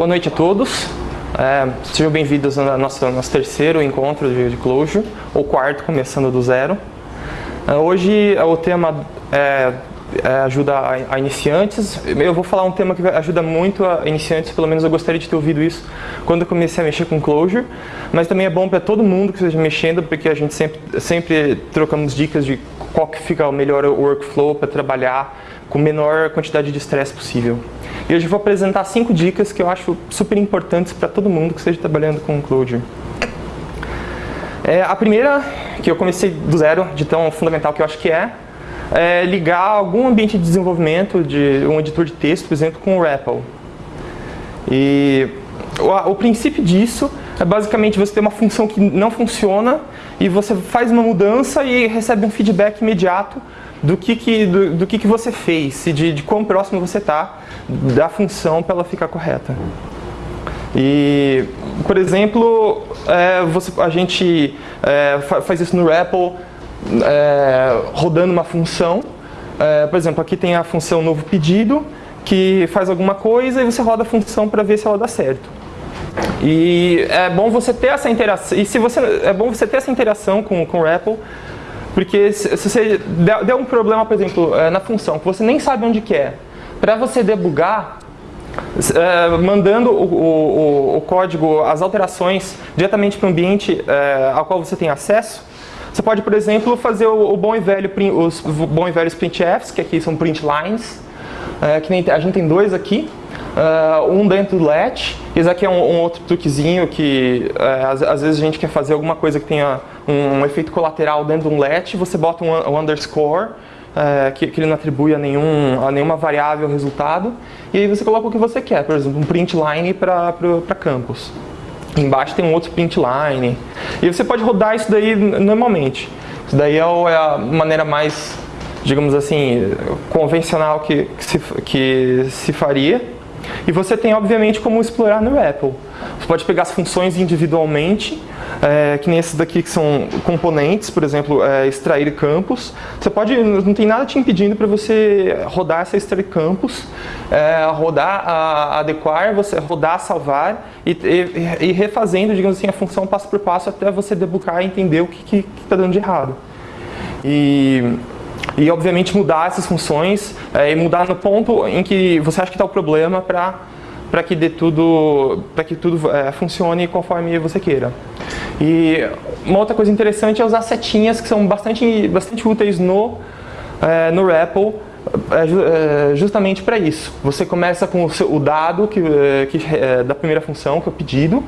Boa noite a todos. É, sejam bem-vindos ao nosso, nosso terceiro encontro de, de Clojure, ou quarto, começando do zero. É, hoje o tema é, é, ajuda a, a, iniciantes. Eu vou falar um tema que ajuda muito a iniciantes, pelo menos eu gostaria de ter ouvido isso quando eu comecei a mexer com Clojure. Mas também é bom para todo mundo que esteja mexendo, porque a gente sempre, sempre trocamos dicas de qual que fica o melhor workflow para trabalhar com menor quantidade de estresse possível. E hoje eu vou apresentar cinco dicas que eu acho super importantes para todo mundo que esteja trabalhando com Clojure. É, a primeira, que eu comecei do zero, de tão fundamental que eu acho que é, é ligar algum ambiente de desenvolvimento de um editor de texto, por exemplo, com o REPL. E o, o princípio disso é basicamente você ter uma função que não funciona e você faz uma mudança e recebe um feedback imediato do que, que, do, do que, que você fez de, de quão próximo você está da função para ela ficar correta. E, por exemplo, é, você, a gente é, faz isso no REPL é, rodando uma função. É, por exemplo, aqui tem a função novo pedido, que faz alguma coisa e você roda a função para ver se ela dá certo. E é bom você ter essa interação, e se você, é bom você ter essa interação com, com o REPL, porque se, se você der, der, um problema, por exemplo, é, na função, que você nem sabe onde que é, para você debugar, é, mandando o, o, o, código, as alterações diretamente para o ambiente é, ao qual você tem acesso, você pode, por exemplo, fazer o, o bom e velho, os bom e velhos printfs, que aqui são print lines, é, que nem, a gente tem dois aqui, uh, um dentro do let, esse aqui é um, um outro truquezinho que às, às, vezes a gente quer fazer alguma coisa que tenha um, um efeito colateral dentro de um let, você bota um, um underscore, uh, que, que, ele não atribui a, nenhum, a nenhuma variável resultado, e aí você coloca o que você quer, por exemplo, um print line para campus. Embaixo tem um outro print line. E você pode rodar isso daí normalmente. Isso daí é, é a maneira mais, digamos assim, convencional que, que, se, que se faria. E você tem, obviamente, como explorar no Apple. Você pode pegar as funções individualmente, é, que nem esses daqui que são componentes, por exemplo, é, extrair campos. Você pode, não tem nada te impedindo para você rodar essa extrair campos, é, rodar, a, adequar, você rodar, salvar e, e, e, refazendo, digamos assim, a função passo por passo até você debugar e entender o que está dando de errado. E e obviamente mudar essas funções é, e mudar no ponto em que você acha que está o problema para para que dê tudo para que tudo é, funcione conforme você queira. E uma outra coisa interessante é usar setinhas que são bastante bastante úteis no é, no REPL é, é justamente para isso. Você começa com o, seu, o dado que, é, que é, da primeira função, que é o pedido,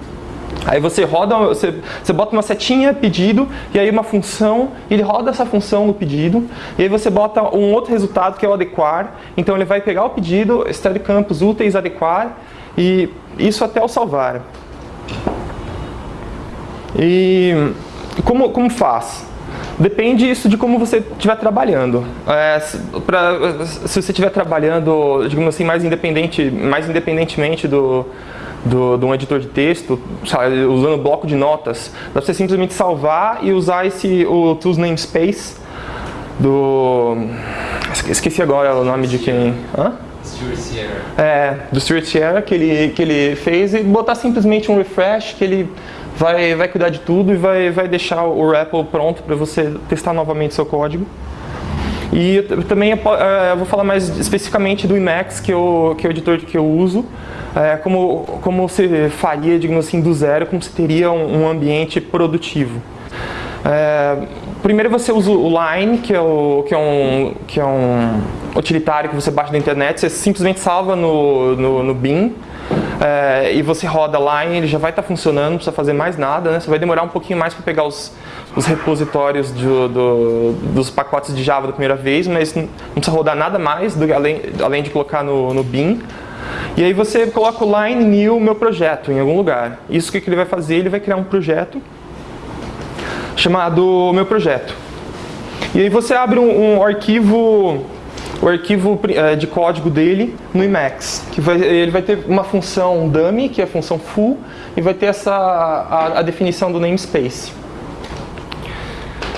Aí você roda, você, você bota uma setinha pedido e aí uma função, ele roda essa função no pedido e aí você bota um outro resultado que é o adequar. Então ele vai pegar o pedido, extrair campos úteis, adequar e isso até o salvar. E como, como faz? Depende isso de como você estiver trabalhando. É, pra, se você estiver trabalhando, digamos assim, mais, independente, mais independentemente do, do, de um editor de texto, sabe, usando bloco de notas, dá pra você simplesmente salvar e usar esse, o tools namespace do... Esqueci agora o nome de quem... Hã? Stuart Sierra. É, do Stuart Sierra, que ele, que ele fez, e botar simplesmente um refresh, que ele vai, vai cuidar de tudo e vai, vai deixar o REPL pronto para você testar novamente seu código. E eu, também eu, eu vou falar mais especificamente do Emacs, que, eu, que é o editor que eu uso, é, como, como você faria, digamos assim, do zero, como você teria um, um ambiente produtivo. É, primeiro você usa o Line, que é, o, que, é um, que é um utilitário que você baixa da internet, você simplesmente salva no, no, no Bin, é, e você roda Line, ele já vai estar tá funcionando, não precisa fazer mais nada, né? Você vai demorar um pouquinho mais para pegar os, os repositórios do, do, dos pacotes de Java da primeira vez, mas não precisa rodar nada mais, do, além, além de colocar no, no Bin. E aí você coloca o line new meu projeto em algum lugar. Isso que ele vai fazer, ele vai criar um projeto chamado meu projeto. E aí você abre um, um arquivo o arquivo é, de código dele no Emacs, que vai, ele vai ter uma função dummy, que é a função full, e vai ter essa, a, a definição do namespace.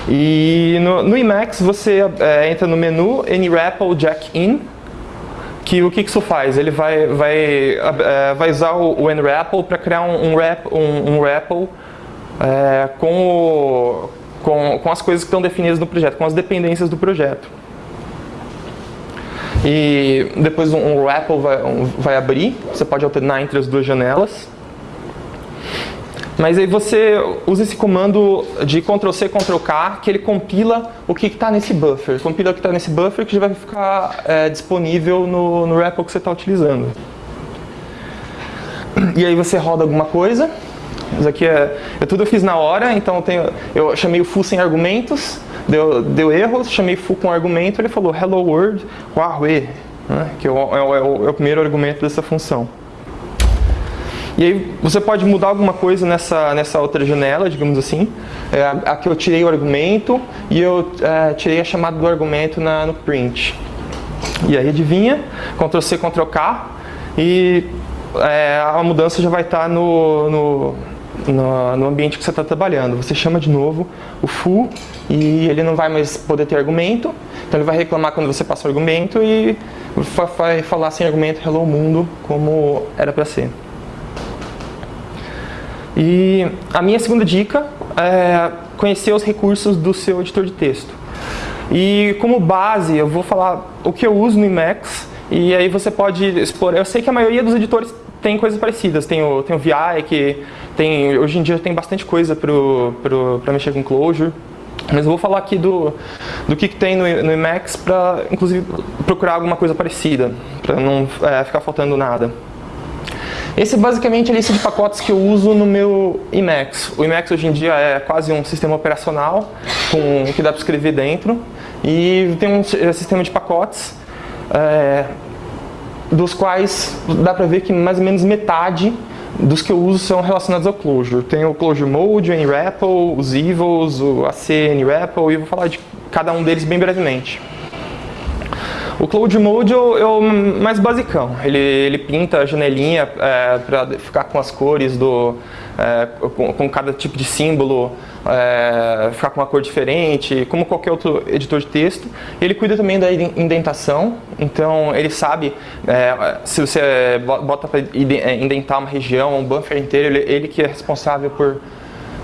E no, no Emacs você é, entra no menu NREPL Jack In, que o que isso faz? Ele vai, vai, é, vai usar o, o NRAPL para criar um, um, um, um é, com, o, com, com as coisas que estão definidas no projeto, com as dependências do projeto. E depois um, RAPL vai, um, vai abrir, você pode alternar entre as duas janelas. Mas aí você usa esse comando de Ctrl-C, Ctrl-K, que ele compila o que está nesse buffer. Compila o que está nesse buffer que já vai ficar é, disponível no, no REPL que você está utilizando. E aí você roda alguma coisa. Isso aqui é, é tudo eu fiz na hora, então eu, tenho, eu chamei o full sem argumentos, deu, deu erro, chamei full com argumento, ele falou hello world, Huawei, né, que é o, é, o, é o primeiro argumento dessa função. E aí você pode mudar alguma coisa nessa, nessa outra janela, digamos assim. É, aqui eu tirei o argumento e eu é, tirei a chamada do argumento na, no print. E aí adivinha, Ctrl C, Ctrl K e é, a mudança já vai estar no, no, no, no ambiente que você está trabalhando. Você chama de novo o full e ele não vai mais poder ter argumento. Então ele vai reclamar quando você passa o argumento e vai falar sem argumento hello mundo como era para ser. E a minha segunda dica é conhecer os recursos do seu editor de texto. E como base, eu vou falar o que eu uso no Emacs, e aí você pode explorar. Eu sei que a maioria dos editores tem coisas parecidas. Tem o, tem o VI, que tem, hoje em dia tem bastante coisa para mexer com Clojure. Mas eu vou falar aqui do, do que, que tem no, no Emacs para, inclusive, procurar alguma coisa parecida, para não é, ficar faltando nada. Esse é basicamente a lista de pacotes que eu uso no meu Emacs. O Emacs hoje em dia é quase um sistema operacional com que dá para escrever dentro e tem um sistema de pacotes é, dos quais dá para ver que mais ou menos metade dos que eu uso são relacionados ao Clojure. Tem o Clojure Mode, o NRAPL, os Evils, o AC NRAPL e eu vou falar de cada um deles bem brevemente. O Cloud Mode é o mais basicão. Ele, ele pinta a janelinha é, para ficar com as cores do, é, com, com, cada tipo de símbolo, é, ficar com uma cor diferente, como qualquer outro editor de texto. Ele cuida também da indentação, então ele sabe é, se você bota para é, indentar uma região, um buffer inteiro, ele, ele que é responsável por,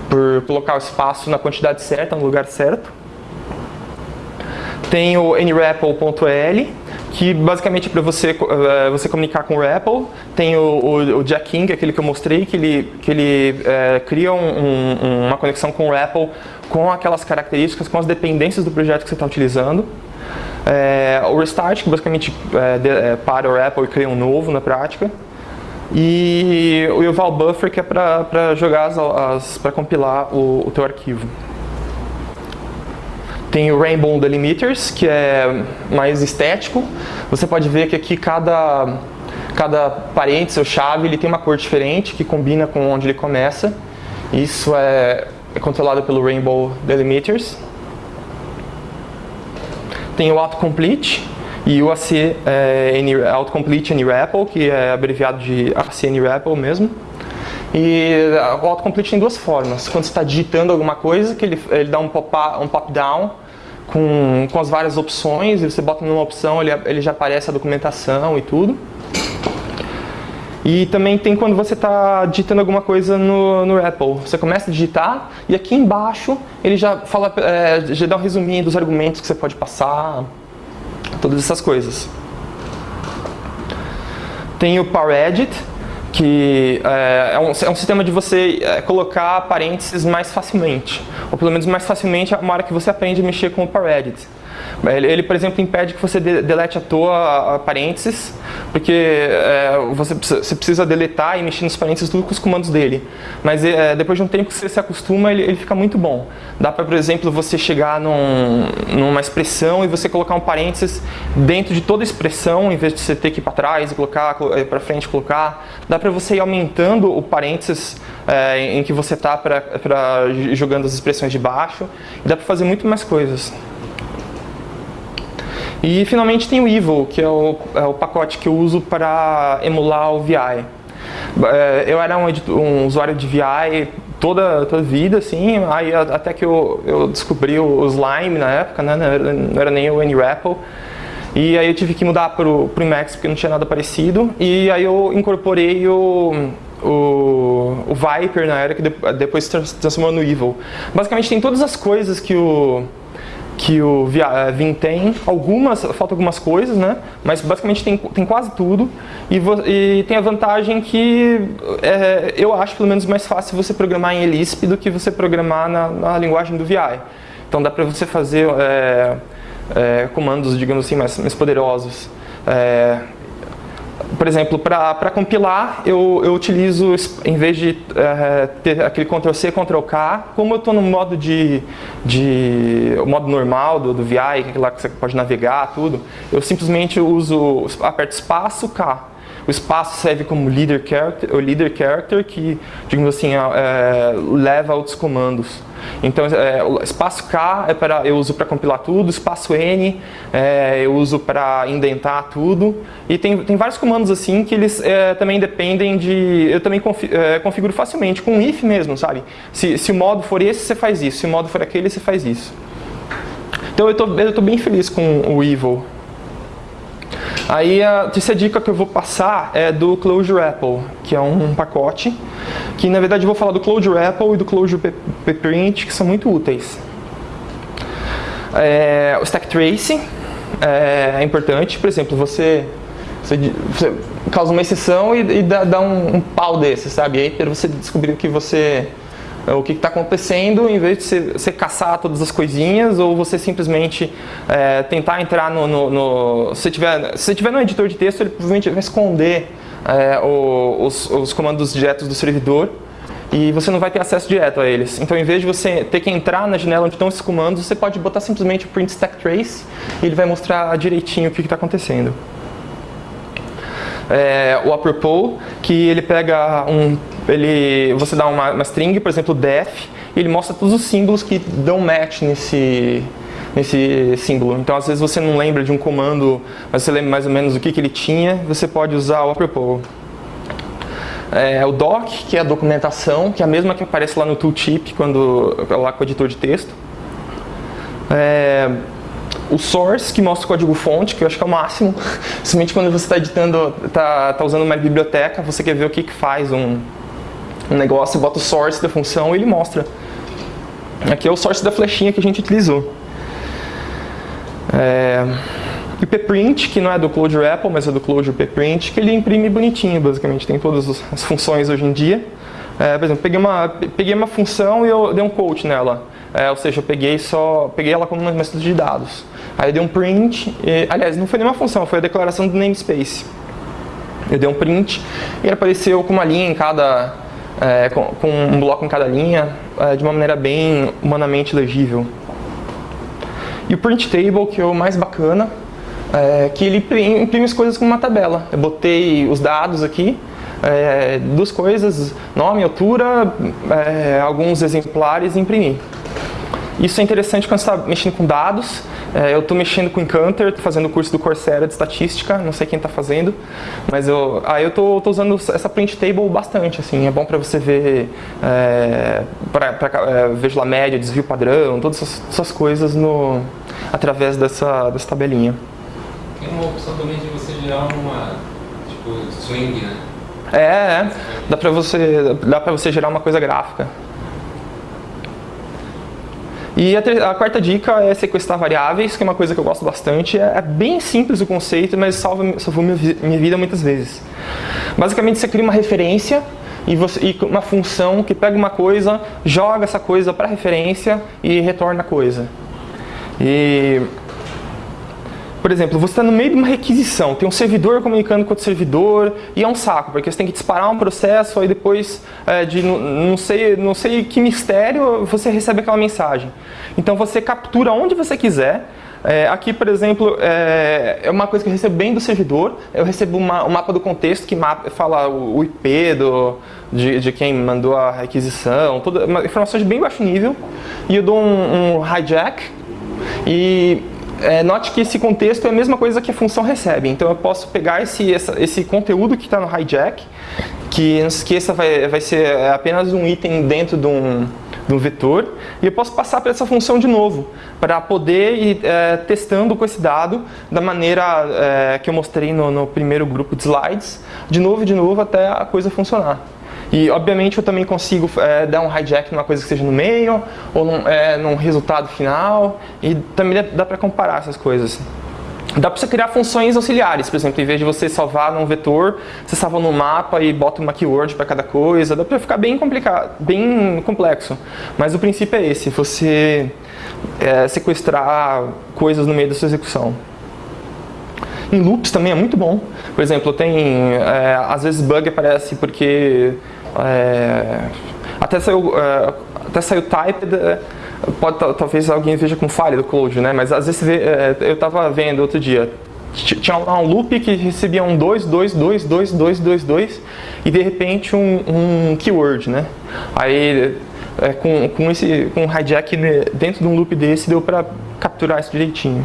por colocar o espaço na quantidade certa, no lugar certo. Tem o nRapple.l, que basicamente é para você, uh, você comunicar com o RAPL. Tem o, o, o Jacking, é aquele que eu mostrei, que ele, que ele uh, cria um, um, uma conexão com o RAPL com aquelas características, com as dependências do projeto que você está utilizando. É, o Restart, que basicamente é, de, é, para o RAPL e cria um novo na prática. E o Eval Buffer, que é para jogar as, as para compilar o, o teu arquivo. Tem o Rainbow Delimiters, que é mais estético. Você pode ver que aqui cada, cada parênteses ou chave ele tem uma cor diferente, que combina com onde ele começa. Isso é, é controlado pelo Rainbow Delimiters. Tem o Autocomplete e o AC é, Autocomplete NRAPL, que é abreviado de AC NRAPL mesmo. E o autocomplete tem duas formas. Quando você está digitando alguma coisa, que ele, ele dá um pop-down um pop com, com as várias opções, e você bota numa opção, ele, ele já aparece a documentação e tudo. E também tem quando você está digitando alguma coisa no, no Apple. Você começa a digitar e aqui embaixo ele já fala, é, já dá um resuminho dos argumentos que você pode passar, todas essas coisas. Tem o PowerEdit, que é, é, um, é um sistema de você é, colocar parênteses mais facilmente, ou pelo menos mais facilmente uma hora que você aprende a mexer com o ParedIt. Ele, ele, por exemplo, impede que você delete à toa parênteses, porque é, você, precisa, você, precisa, deletar e mexer nos parênteses tudo com os comandos dele. Mas é, depois de um tempo que você se acostuma, ele, ele fica muito bom. Dá para, por exemplo, você chegar num, numa expressão e você colocar um parênteses dentro de toda a expressão, em vez de você ter que ir para trás e colocar, é, para frente colocar. Dá para você ir aumentando o parênteses é, em que você está jogando as expressões de baixo. Dá para fazer muito mais coisas. E finalmente tem o Evil, que é o, é o pacote que eu uso para emular o VI. É, eu era um, um, usuário de VI toda, a vida, assim, aí até que eu, eu descobri o Slime na época, né, não, era, não era nem o NRapple. E aí eu tive que mudar para o Emacs porque não tinha nada parecido. E aí eu incorporei o, o, o Viper na era que depois se transformou no Evil. Basicamente tem todas as coisas que o que o eh, Vim tem, algumas, falta algumas coisas, né? Mas basicamente tem, tem quase tudo e, e tem a vantagem que é, eu acho pelo menos mais fácil você programar em Lisp do que você programar na, na linguagem do VI. Então dá para você fazer é, é, comandos, digamos assim, mais, mais poderosos. Por exemplo, para compilar, eu, eu, utilizo, em vez de é, ter aquele Ctrl-C, Ctrl-K, como eu estou no modo de, de modo normal do, do VI, é lá que você pode navegar, tudo, eu simplesmente uso, aperto espaço, K. O espaço serve como leader character, o leader character que, digamos assim, é, leva outros comandos. Então, é, o espaço K é para, eu uso para compilar tudo, espaço N é, eu uso para indentar tudo. E tem, tem vários comandos assim que eles é, também dependem de... Eu também é, configuro facilmente, com if mesmo, sabe? Se, se o modo for esse, você faz isso. Se o modo for aquele, você faz isso. Então eu estou bem feliz com o Evil. Aí a terceira dica que eu vou passar é do Clojure Apple, que é um pacote, que na verdade eu vou falar do Clojure Apple e do Clojure Print, que são muito úteis. É, o Stack Trace é, é, importante, por exemplo, você, você, você causa uma exceção e, e dá, dá um, um, pau desse, sabe? E aí para você descobrir que você o que está acontecendo, em vez de você, você, caçar todas as coisinhas ou você simplesmente é, tentar entrar no... no, no se, tiver, se tiver no editor de texto, ele provavelmente vai esconder é, os, os comandos diretos do servidor e você não vai ter acesso direto a eles. Então, em vez de você ter que entrar na janela onde estão esses comandos, você pode botar simplesmente o print stack trace e ele vai mostrar direitinho o que está acontecendo. É, o apropos, que ele pega um ele, você dá uma, uma string, por exemplo, def, e ele mostra todos os símbolos que dão match nesse, nesse símbolo. Então, às vezes você não lembra de um comando, mas você lembra mais ou menos o que, que ele tinha, você pode usar o apropos. É, o doc, que é a documentação, que é a mesma que aparece lá no tooltip, quando, lá com o editor de texto. É, o source, que mostra o código fonte, que eu acho que é o máximo. Principalmente quando você está editando, está tá usando uma biblioteca, você quer ver o que, que faz um, um negócio, bota o source da função e ele mostra. Aqui é o source da flechinha que a gente utilizou. É, e o pprint, que não é do Clojure Apple, mas é do Clojure pprint, que ele imprime bonitinho, basicamente, tem todas as funções hoje em dia. É, por exemplo, peguei uma, peguei uma função e eu dei um quote nela. É, ou seja, eu peguei só peguei ela como uma método de dados. Aí eu dei um print, e, aliás, não foi nenhuma função, foi a declaração do namespace. Eu dei um print e ele apareceu com uma linha em cada é, com, com, um bloco em cada linha, é, de uma maneira bem humanamente legível. E o print table, que é o mais bacana, é que ele imprime as coisas como uma tabela. Eu botei os dados aqui, é, duas coisas, nome, altura, é, alguns exemplares e imprimi. Isso é interessante quando você está mexendo com dados. É, eu estou mexendo com Encounter, estou fazendo o curso do Coursera de estatística, não sei quem está fazendo, mas eu, aí eu estou usando essa print table bastante, assim, é bom para você ver, é, para é, ver lá média, desvio padrão, todas essas, essas, coisas no, através dessa, dessa tabelinha. Tem uma opção também de você gerar uma, tipo, swing, né? É, é. dá para você, dá você gerar uma coisa gráfica. E a, a, quarta dica é sequestrar variáveis, que é uma coisa que eu gosto bastante. É, é bem simples o conceito, mas salva, salvou minha, minha vida muitas vezes. Basicamente, você cria uma referência e, você, e uma função que pega uma coisa, joga essa coisa para referência e retorna a coisa. E por exemplo, você está no meio de uma requisição, tem um servidor comunicando com outro servidor e é um saco, porque você tem que disparar um processo, aí depois é, de não sei, não sei que mistério você recebe aquela mensagem. Então você captura onde você quiser, é, aqui, por exemplo, é, é, uma coisa que eu recebo bem do servidor. Eu recebo uma, um mapa do contexto que mapa, fala o, IP do, de, de, quem mandou a requisição, toda, informações de bem baixo nível. E eu dou um, um hijack e é, note que esse contexto é a mesma coisa que a função recebe. Então eu posso pegar esse, essa, esse conteúdo que está no hijack, que não se esqueça vai, vai ser apenas um item dentro de um, de um vetor e eu posso passar para essa função de novo, para poder ir é, testando com esse dado da maneira é, que eu mostrei no, no, primeiro grupo de slides, de novo e de novo até a coisa funcionar. E obviamente eu também consigo é, dar um hijack numa coisa que seja no meio ou num, é, num resultado final e também dá para comparar essas coisas. Dá para você criar funções auxiliares, por exemplo, em vez de você salvar num vetor, você salva no mapa e bota uma keyword para cada coisa. Dá para ficar bem complicado, bem complexo. Mas o princípio é esse, você é, sequestrar coisas no meio da sua execução. Em loops também é muito bom. Por exemplo, tem é, às vezes bug aparece porque é, até saiu é, até saiu typed pode talvez alguém veja com falha do code, né? Mas às vezes vê, é, eu estava vendo outro dia, tinha um loop que recebia um 2, 2, 2, 2, 2, 2, 2 e de repente um, um keyword, né? Aí é, com, com, esse, com um hijack dentro de um loop desse deu para capturar isso direitinho.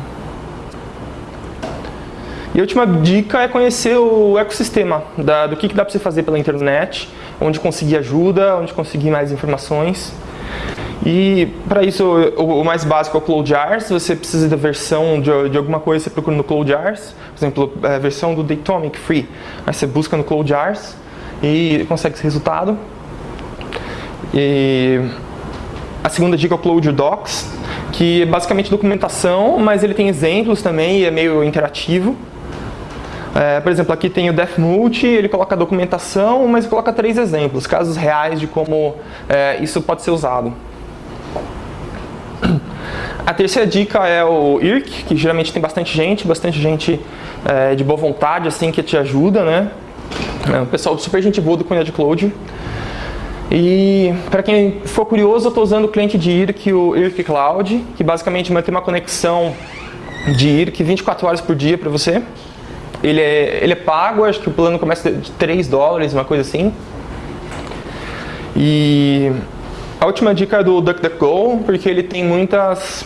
E a última dica é conhecer o ecossistema, da, do que, que dá para você fazer pela internet, onde conseguir ajuda, onde conseguir mais informações. E para isso, o, mais básico é o CloudJars. Se você precisa da versão de, de, alguma coisa, você procura no CloudJars. Por exemplo, a é, versão do Datomic Free. Aí você busca no CloudJars e consegue esse resultado. E a segunda dica é o Cloud Docs, que é basicamente documentação, mas ele tem exemplos também e é meio interativo. É, por exemplo, aqui tem o DefMulti, ele coloca a documentação, mas coloca três exemplos, casos reais de como é, isso pode ser usado. A terceira dica é o IRC, que geralmente tem bastante gente, bastante gente é, de boa vontade, assim, que te ajuda, né? É um pessoal super gente boa do Comunidade Cloud. E para quem for curioso, eu estou usando o cliente de IRC, o IRC Cloud, que basicamente mantém uma conexão de IRC 24 horas por dia para você. Ele é, ele é pago, acho que o plano começa de 3 dólares, uma coisa assim. E a última dica é do DuckDuckGo, porque ele tem muitas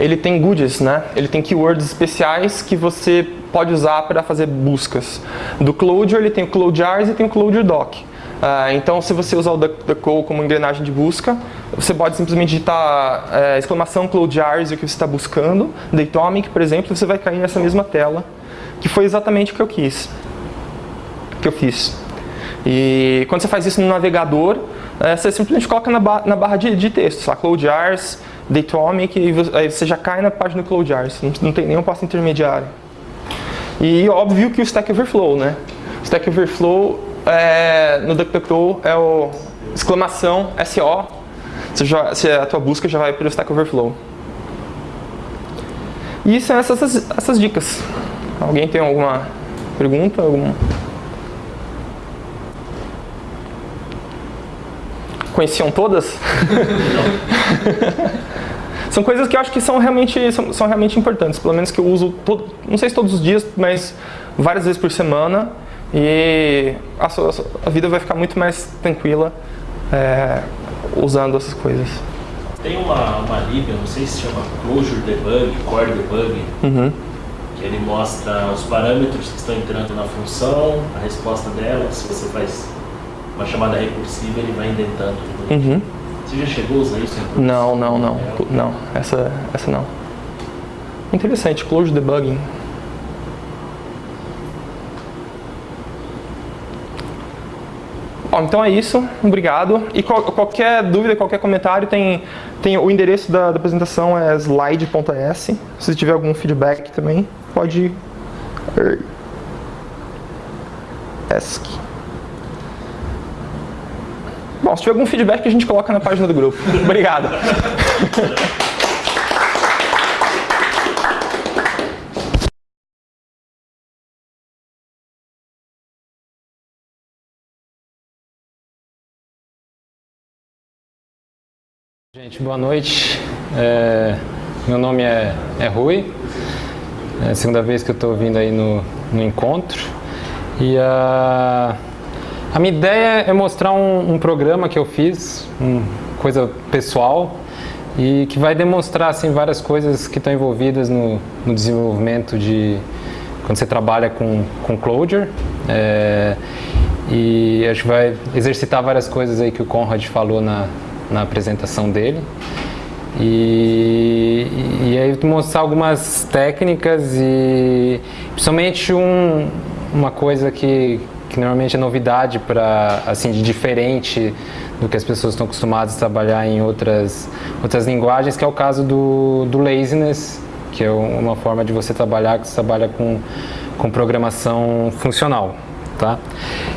ele tem goodies, né? Ele tem keywords especiais que você pode usar para fazer buscas. Do Clojure ele tem o Clojars e tem o Clojure Doc. Uh, então, se você usar o DuckDuckGo como engrenagem de busca, você pode simplesmente digitar uh, exclamação Clojars e o que você está buscando, Datomic, por exemplo, você vai cair nessa mesma tela, que foi exatamente o que eu quis, que eu fiz. E quando você faz isso no navegador, uh, você simplesmente coloca na, ba na barra de, de texto, lá, Clojars, Datomic e aí você já cai na página do CloudJars, não, não tem nenhum passo intermediário. E óbvio que o Stack Overflow, né? Stack Overflow é, no DuckDuckGo é o exclamação SO, você já, você, a tua busca já vai para o Stack Overflow. E são essas, essas dicas. Alguém tem alguma pergunta? Algum... Conheciam todas? São coisas que eu acho que são realmente, são, são realmente importantes, pelo menos que eu uso, todo, não sei se todos os dias, mas várias vezes por semana. E a, sua, a vida vai ficar muito mais tranquila é, usando essas coisas. Tem uma, uma lib, não sei se chama Closure Debug, Core Debug, uhum. Ele mostra os parâmetros que estão entrando na função, a resposta dela, se você faz uma chamada recursiva, ele vai indentando. Uhum. Você já chegou a usar isso? Não, não, não. É. Não, essa, essa não. Interessante, close debugging. Então é isso. Obrigado. E qual, qualquer dúvida, qualquer comentário, tem, tem o endereço da, da apresentação é slide.s. Se tiver algum feedback também, pode ask. Bom, se tiver algum feedback, a gente coloca na página do grupo. Obrigado. Gente, boa noite. É, meu nome é, é Rui. É a segunda vez que eu estou vindo aí no, no encontro. E a. A minha ideia é mostrar um, um programa que eu fiz, uma coisa pessoal, e que vai demonstrar assim, várias coisas que estão envolvidas no, no desenvolvimento de quando você trabalha com, com Clojure. É, e a gente vai exercitar várias coisas aí que o Conrad falou na, na apresentação dele. E, e, aí mostrar algumas técnicas e principalmente um, uma coisa que, que normalmente é novidade para assim de diferente do que as pessoas estão acostumadas a trabalhar em outras outras linguagens, que é o caso do, do laziness, que é uma forma de você trabalhar que você trabalha com com programação funcional, tá?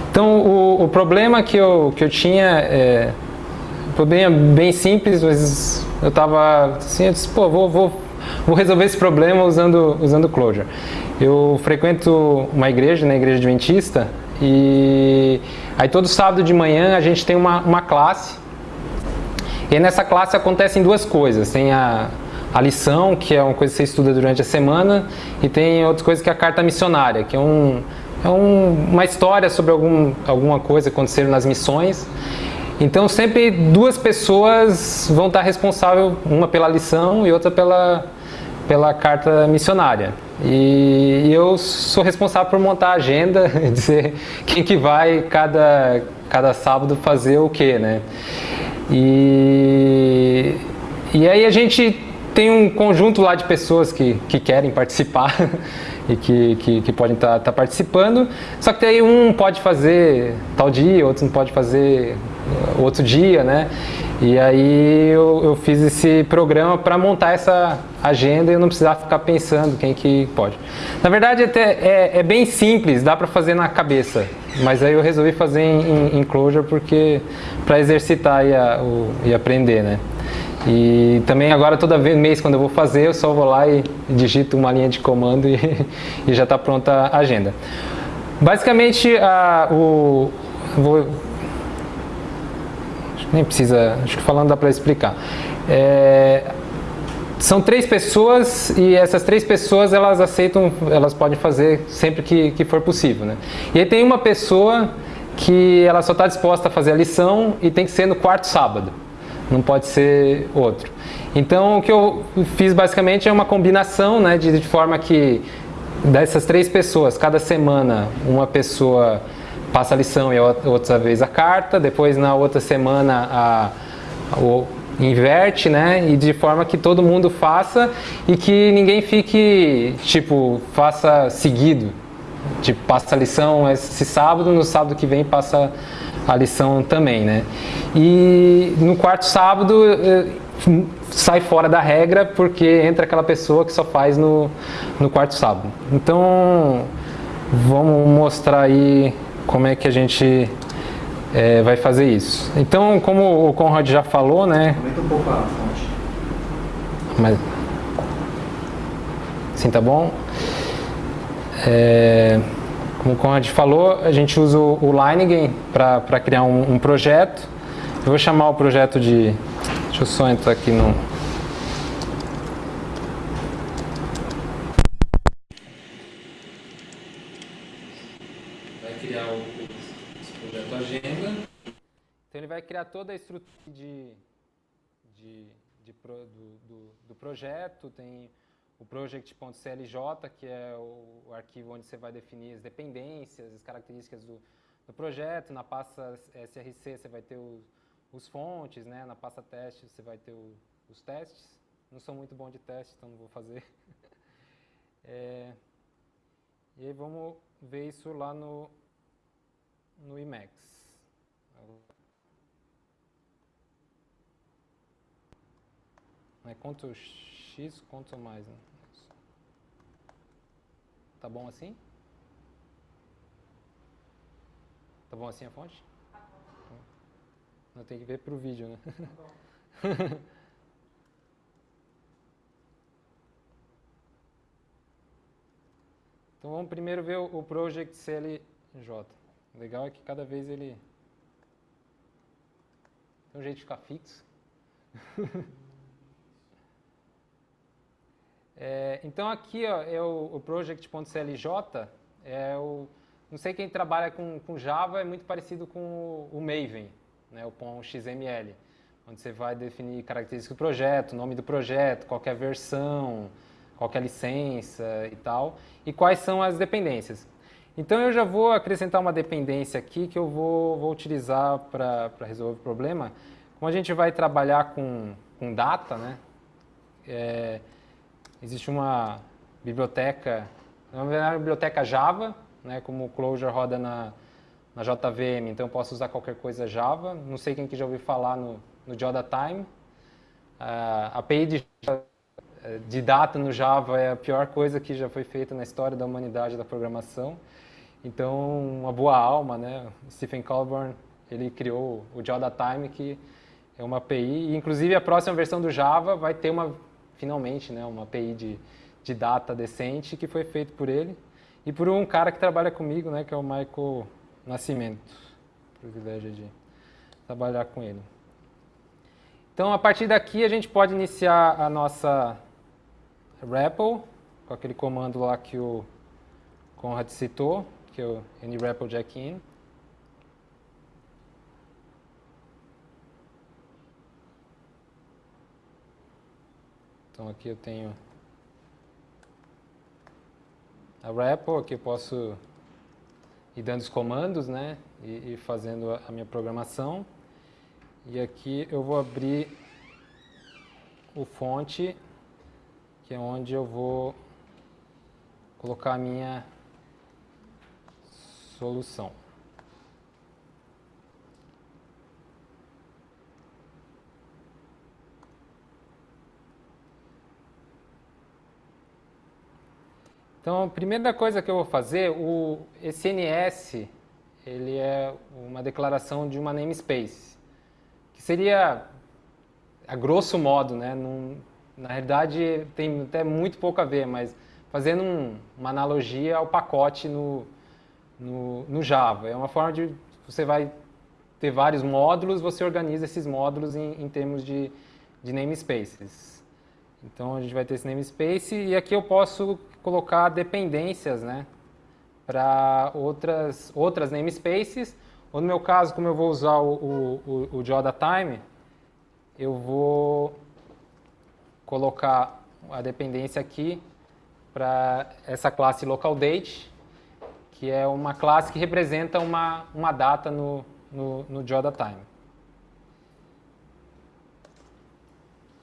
Então o, o problema que eu que eu tinha é problema bem simples, mas eu estava assim, eu disse, pô, vou, vou, vou resolver esse problema usando, usando Clojure. Eu frequento uma igreja, na né, igreja adventista, e aí todo sábado de manhã a gente tem uma, uma classe, e nessa classe acontecem duas coisas, tem a, a lição, que é uma coisa que você estuda durante a semana, e tem outras coisas que é a carta missionária, que é, um, é um, uma história sobre algum, alguma coisa que aconteceu nas missões, então sempre duas pessoas vão estar responsável, uma pela lição e outra pela, pela carta missionária. E, eu sou responsável por montar a agenda, dizer quem que vai cada, cada sábado fazer o que, né? E, e aí a gente tem um conjunto lá de pessoas que, que querem participar e que, que, que podem estar tá, tá participando, só que aí um pode fazer tal dia, outro não pode fazer outro dia, né? E aí eu, eu fiz esse programa para montar essa agenda e eu não precisava ficar pensando quem que pode. Na verdade até é, é bem simples, dá para fazer na cabeça, mas aí eu resolvi fazer em, em Clojure porque para exercitar e, a, o, e aprender, né? E também agora toda vez mês quando eu vou fazer eu só vou lá e digito uma linha de comando e, e já está pronta a agenda. Basicamente a, o vou nem precisa, acho que falando dá para explicar. É, são três pessoas e essas três pessoas elas aceitam, elas podem fazer sempre que, que for possível. Né? E aí tem uma pessoa que ela só está disposta a fazer a lição e tem que ser no quarto sábado, não pode ser outro. Então o que eu fiz basicamente é uma combinação né, de, de forma que dessas três pessoas, cada semana uma pessoa passa a lição e outra vez a carta, depois na outra semana a, o, inverte, né? E de forma que todo mundo faça e que ninguém fique, tipo, faça seguido. Tipo, passa a lição esse sábado, no sábado que vem passa a lição também, né? E no quarto sábado eh, sai fora da regra porque entra aquela pessoa que só faz no, no quarto sábado. Então, vamos mostrar aí como é que a gente é, vai fazer isso. Então, como o Conrad já falou, né? Comenta um pouco a fonte. Mas, sim, tá bom? É, como o Conrad falou, a gente usa o, o para criar um, um projeto. Eu vou chamar o projeto de... Deixa eu só entrar aqui no... criar toda a estrutura de, de, de pro, do, do, do, projeto, tem o project.clj, que é o, o, arquivo onde você vai definir as dependências, as características do, do projeto, na pasta SRC você vai ter os, os fontes, né? na pasta teste você vai ter o, os testes. Não sou muito bom de teste, então não vou fazer. é, e aí vamos ver isso lá no, no Emacs. É Ctrl X, Ctrl mais. Né? Tá bom assim? Tá bom assim a fonte? Não tem que ver pro vídeo, né? então vamos primeiro ver o Project CLJ. O legal é que cada vez ele tem um jeito de ficar fixo. É, então aqui ó, é o, o project.clj, é não sei quem trabalha com, com Java, é muito parecido com o, o Maven, né, o XML, onde você vai definir características do projeto, nome do projeto, qual é versão, qual é licença e tal, e quais são as dependências. Então eu já vou acrescentar uma dependência aqui que eu vou, vou utilizar para resolver o problema, como a gente vai trabalhar com, com data, né? É, existe uma biblioteca, na verdade, biblioteca Java, né? Como o Clojure roda na, na JVM, então eu posso usar qualquer coisa Java. Não sei quem que já ouviu falar no, no JodaTime. A API de, de data no Java é a pior coisa que já foi feita na história da humanidade da programação. Então, uma boa alma, né? Stephen Colburn, ele criou o JodaTime, que é uma API, e inclusive a próxima versão do Java vai ter uma, finalmente, né, uma API de, de data decente que foi feito por ele e por um cara que trabalha comigo, né, que é o Michael Nascimento. Privilégio de trabalhar com ele. Então, a partir daqui, a gente pode iniciar a nossa REPL, com aquele comando lá que o Conrad citou, que é o nREPL jackin. Então, aqui eu tenho a REPL, aqui eu posso ir dando os comandos, né, e, e fazendo a minha programação. E aqui eu vou abrir o fonte, que é onde eu vou colocar a minha solução. Então, a primeira coisa que eu vou fazer, o SNS, ele é uma declaração de uma namespace, que seria, a grosso modo, né, num, na realidade tem até muito pouco a ver, mas fazendo um, uma analogia ao pacote no, no, no, Java. É uma forma de, você vai ter vários módulos, você organiza esses módulos em, em termos de, de namespaces. Então a gente vai ter esse namespace e aqui eu posso colocar dependências né, para outras, outras namespaces. Ou no meu caso, como eu vou usar o, o, o, o JodaTime, eu vou colocar a dependência aqui para essa classe localDate, que é uma classe que representa uma, uma data no, no, no JodaTime.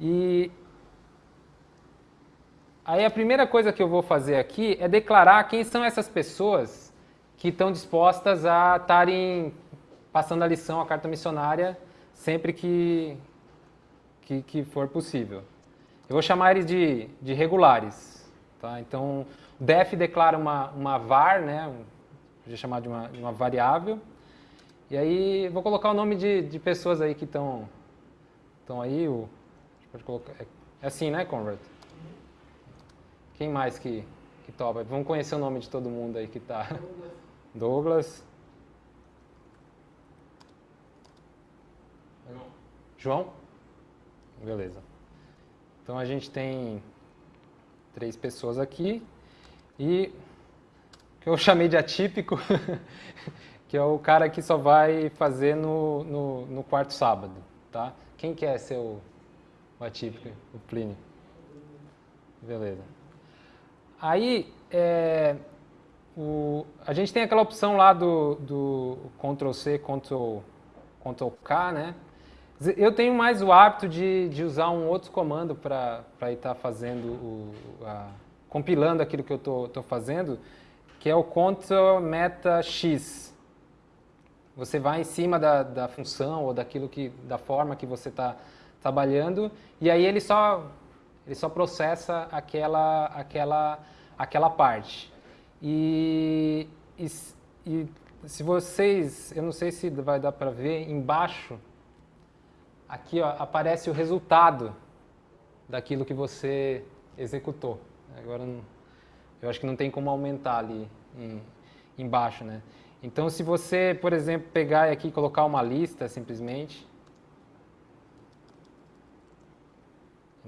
E Aí a primeira coisa que eu vou fazer aqui é declarar quem são essas pessoas que estão dispostas a estarem passando a lição, a carta missionária, sempre que, que, que, for possível. Eu vou chamar eles de, de regulares. Tá? Então, o def declara uma, uma var, né? vou chamar de uma, de uma variável, e aí vou colocar o nome de, de pessoas aí que estão aí. O, pode colocar, é, é assim, né, Conrad? Quem mais que, que topa? Vamos conhecer o nome de todo mundo aí que está. Douglas. João. João? Beleza. Então a gente tem três pessoas aqui e que eu chamei de atípico, que é o cara que só vai fazer no, no, no quarto sábado, tá? Quem quer ser o, o atípico? O Plínio. Beleza. Aí, é, o, a gente tem aquela opção lá do, do Ctrl-C, Ctrl-K, né? Eu tenho mais o hábito de, de usar um outro comando para estar tá fazendo, o, a, compilando aquilo que eu estou fazendo, que é o Ctrl Meta X. Você vai em cima da, da função ou daquilo que, da forma que você está trabalhando e aí ele só ele só processa aquela, aquela, aquela parte. E, e, e se vocês, eu não sei se vai dar para ver, embaixo, aqui ó, aparece o resultado daquilo que você executou. Agora, eu acho que não tem como aumentar ali em, embaixo, né? Então, se você, por exemplo, pegar aqui e colocar uma lista, simplesmente,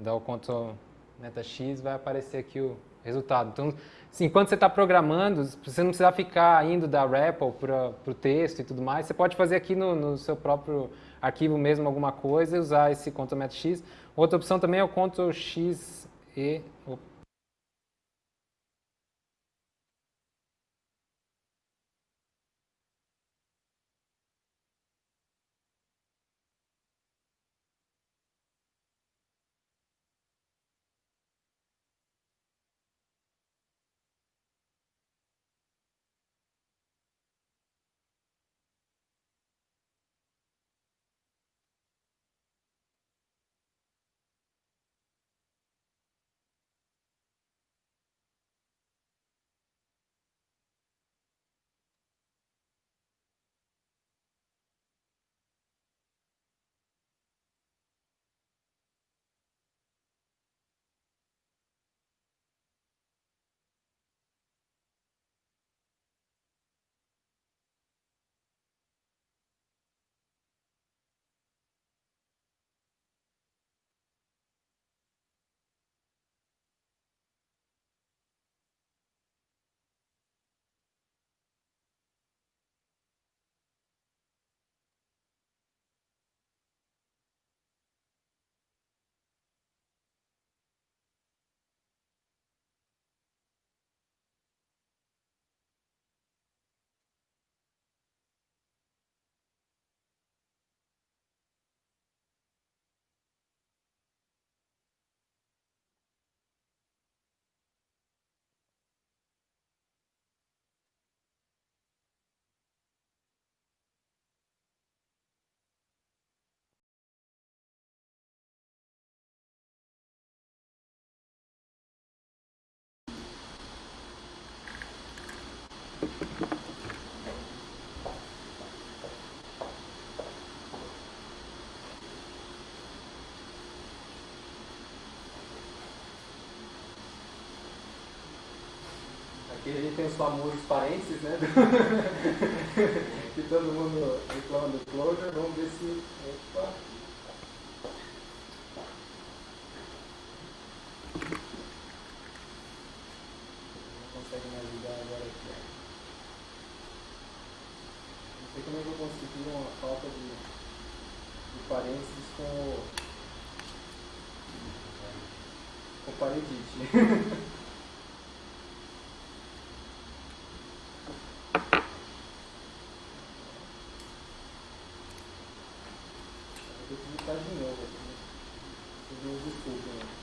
dá o Ctrl meta X, vai aparecer aqui o resultado. Então, assim, enquanto você está programando, você não precisa ficar indo da REPL para o texto e tudo mais, você pode fazer aqui no, no, seu próprio arquivo mesmo alguma coisa e usar esse Ctrl meta X. Outra opção também é o Ctrl X e... Aqui a gente tem os famosos parênteses, né? que todo mundo reclama do closure. Vamos ver se. Opa. Não consegue me ajudar agora aqui. ó. Não sei como é que eu consegui uma falta de, de parênteses com com paredite. Eu vou digitar de novo aqui. Vocês me desculpem. né?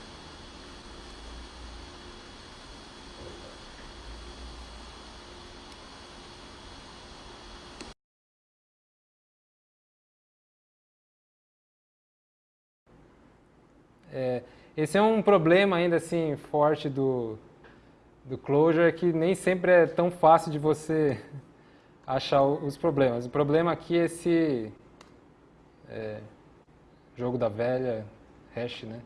É, esse é um problema ainda assim forte do, do Clojure que nem sempre é tão fácil de você achar os problemas. O problema aqui é esse é, jogo da velha, hash, né?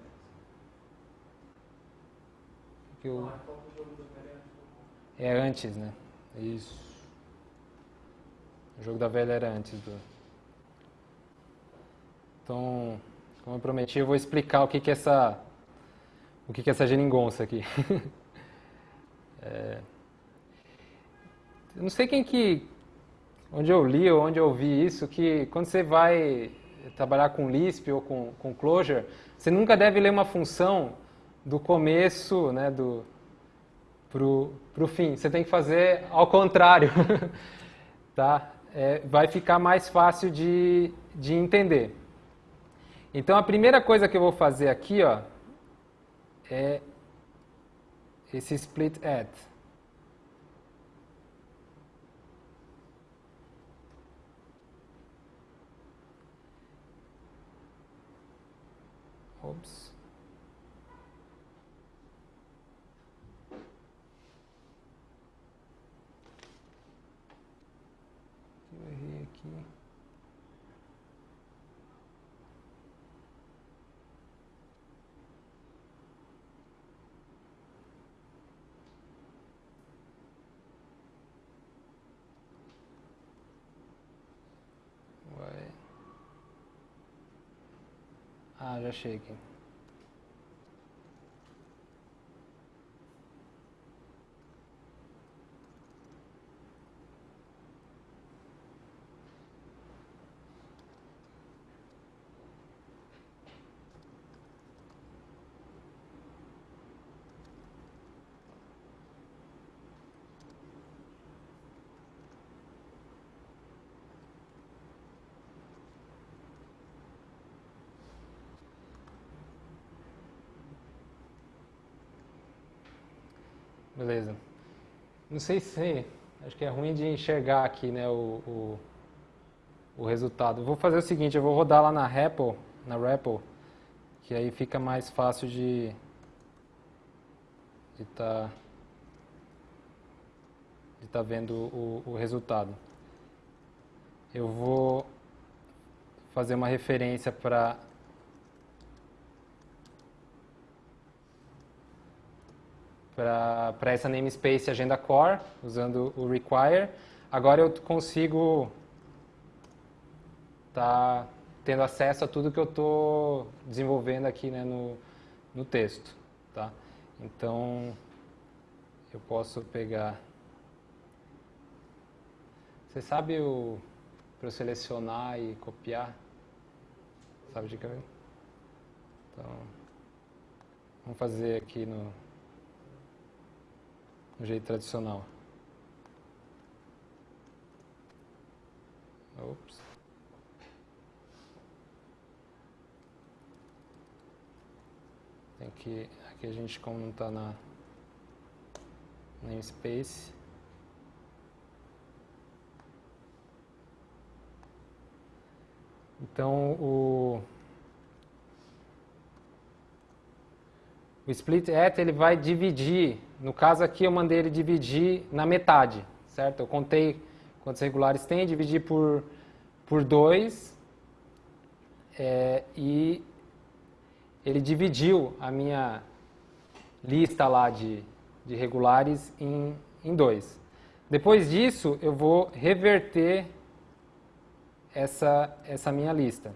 Que o- é antes, né? Isso. O jogo da velha era antes do. Então, como eu prometi, eu vou explicar o que que é essa o que que é essa geringonça aqui. É, eu não sei quem que onde eu li ou onde eu ouvi isso que quando você vai trabalhar com Lisp ou com, com Clojure, você nunca deve ler uma função do começo, né, do pro pro fim. Você tem que fazer ao contrário, tá? É, vai ficar mais fácil de, de entender. Então a primeira coisa que eu vou fazer aqui, ó, é esse split add. Ops. Eu errei aqui. Ué. Ah, Beleza. Não sei se. Acho que é ruim de enxergar aqui né, o, o, o resultado. Vou fazer o seguinte: eu vou rodar lá na REPL, na REPL, que aí fica mais fácil de de estar de tá vendo o, o resultado. Eu vou fazer uma referência para para essa namespace agenda core, usando o require. Agora eu consigo estar tendo acesso a tudo que eu estou desenvolvendo aqui né, no, no texto. Tá? Então, eu posso pegar... Você sabe o para selecionar e copiar? Sabe de cabeça? Então, vamos fazer aqui no, no jeito tradicional. Ops. Tem que aqui a gente como não está na namespace. Então o o split at ele vai dividir, no caso aqui eu mandei ele dividir na metade, certo? Eu contei quantos regulares tem, dividi por, por 2 é, e ele dividiu a minha lista lá de, de regulares em, em dois. Depois disso, eu vou reverter essa, essa minha lista.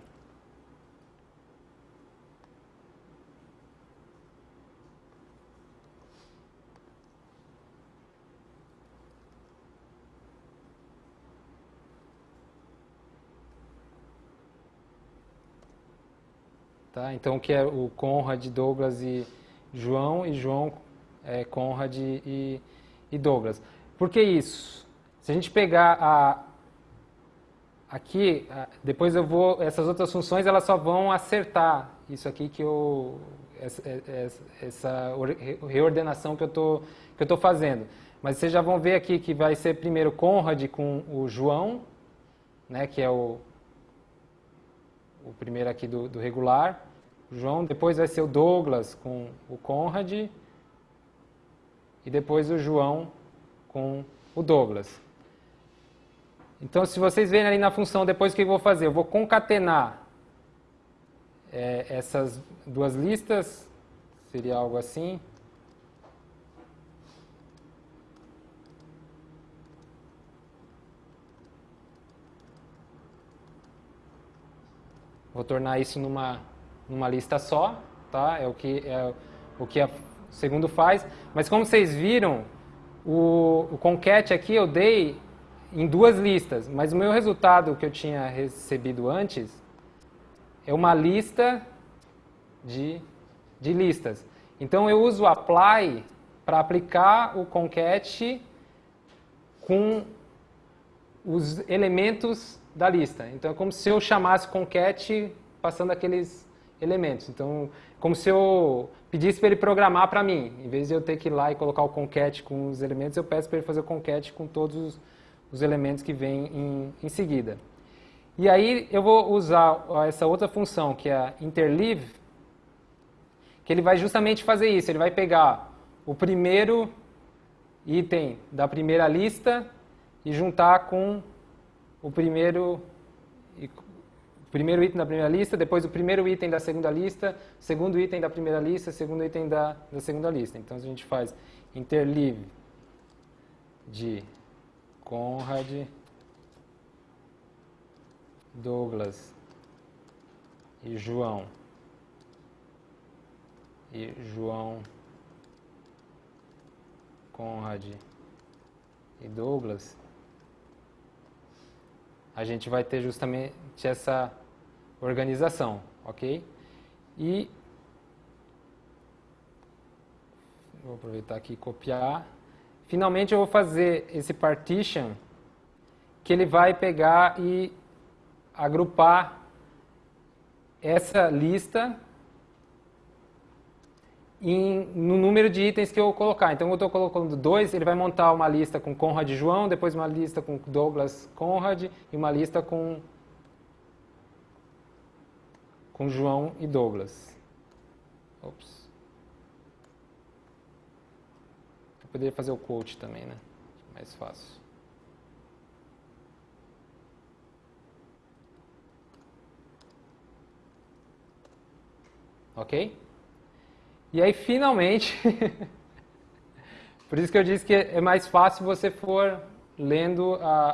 Tá? Então, que é o Conrad, Douglas e João, e João, é, Conrad e, e Douglas. Por que isso? Se a gente pegar a, aqui, depois eu vou, essas outras funções elas só vão acertar isso aqui que eu, essa, essa reordenação que eu tô, que eu fazendo. Mas vocês já vão ver aqui que vai ser primeiro Conrad com o João, né, que é o, o primeiro aqui do, do regular. João, depois vai ser o Douglas com o Conrad e depois o João com o Douglas. Então, se vocês verem ali na função, depois o que eu vou fazer? Eu vou concatenar é, essas duas listas, seria algo assim. Vou tornar isso numa numa lista só, tá? É o que é o que a segundo faz. Mas como vocês viram, o, o concat aqui eu dei em duas listas, mas o meu resultado que eu tinha recebido antes é uma lista de, de listas. Então eu uso apply para aplicar o concat com os elementos da lista. Então é como se eu chamasse concat passando aqueles elementos. Então, como se eu pedisse para ele programar para mim. Em vez de eu ter que ir lá e colocar o concat com os elementos, eu peço para ele fazer o concat com todos os, os elementos que vêm em, em, seguida. E aí eu vou usar essa outra função, que é a interleave, que ele vai justamente fazer isso. Ele vai pegar o primeiro item da primeira lista e juntar com o primeiro primeiro item da primeira lista, depois o primeiro item da segunda lista, segundo item da primeira lista, segundo item da, da segunda lista. Então a gente faz interleave de Conrad, Douglas e João. E João, Conrad e Douglas a gente vai ter justamente essa organização, ok? E vou aproveitar aqui e copiar. Finalmente eu vou fazer esse partition que ele vai pegar e agrupar essa lista em, no número de itens que eu colocar. Então, eu estou colocando dois, ele vai montar uma lista com Conrad João, depois uma lista com Douglas Conrad e uma lista com, com João e Douglas. Ops. Eu poderia fazer o quote também, né? Mais fácil. Ok? E aí, finalmente, por isso que eu disse que é mais fácil você for lendo a,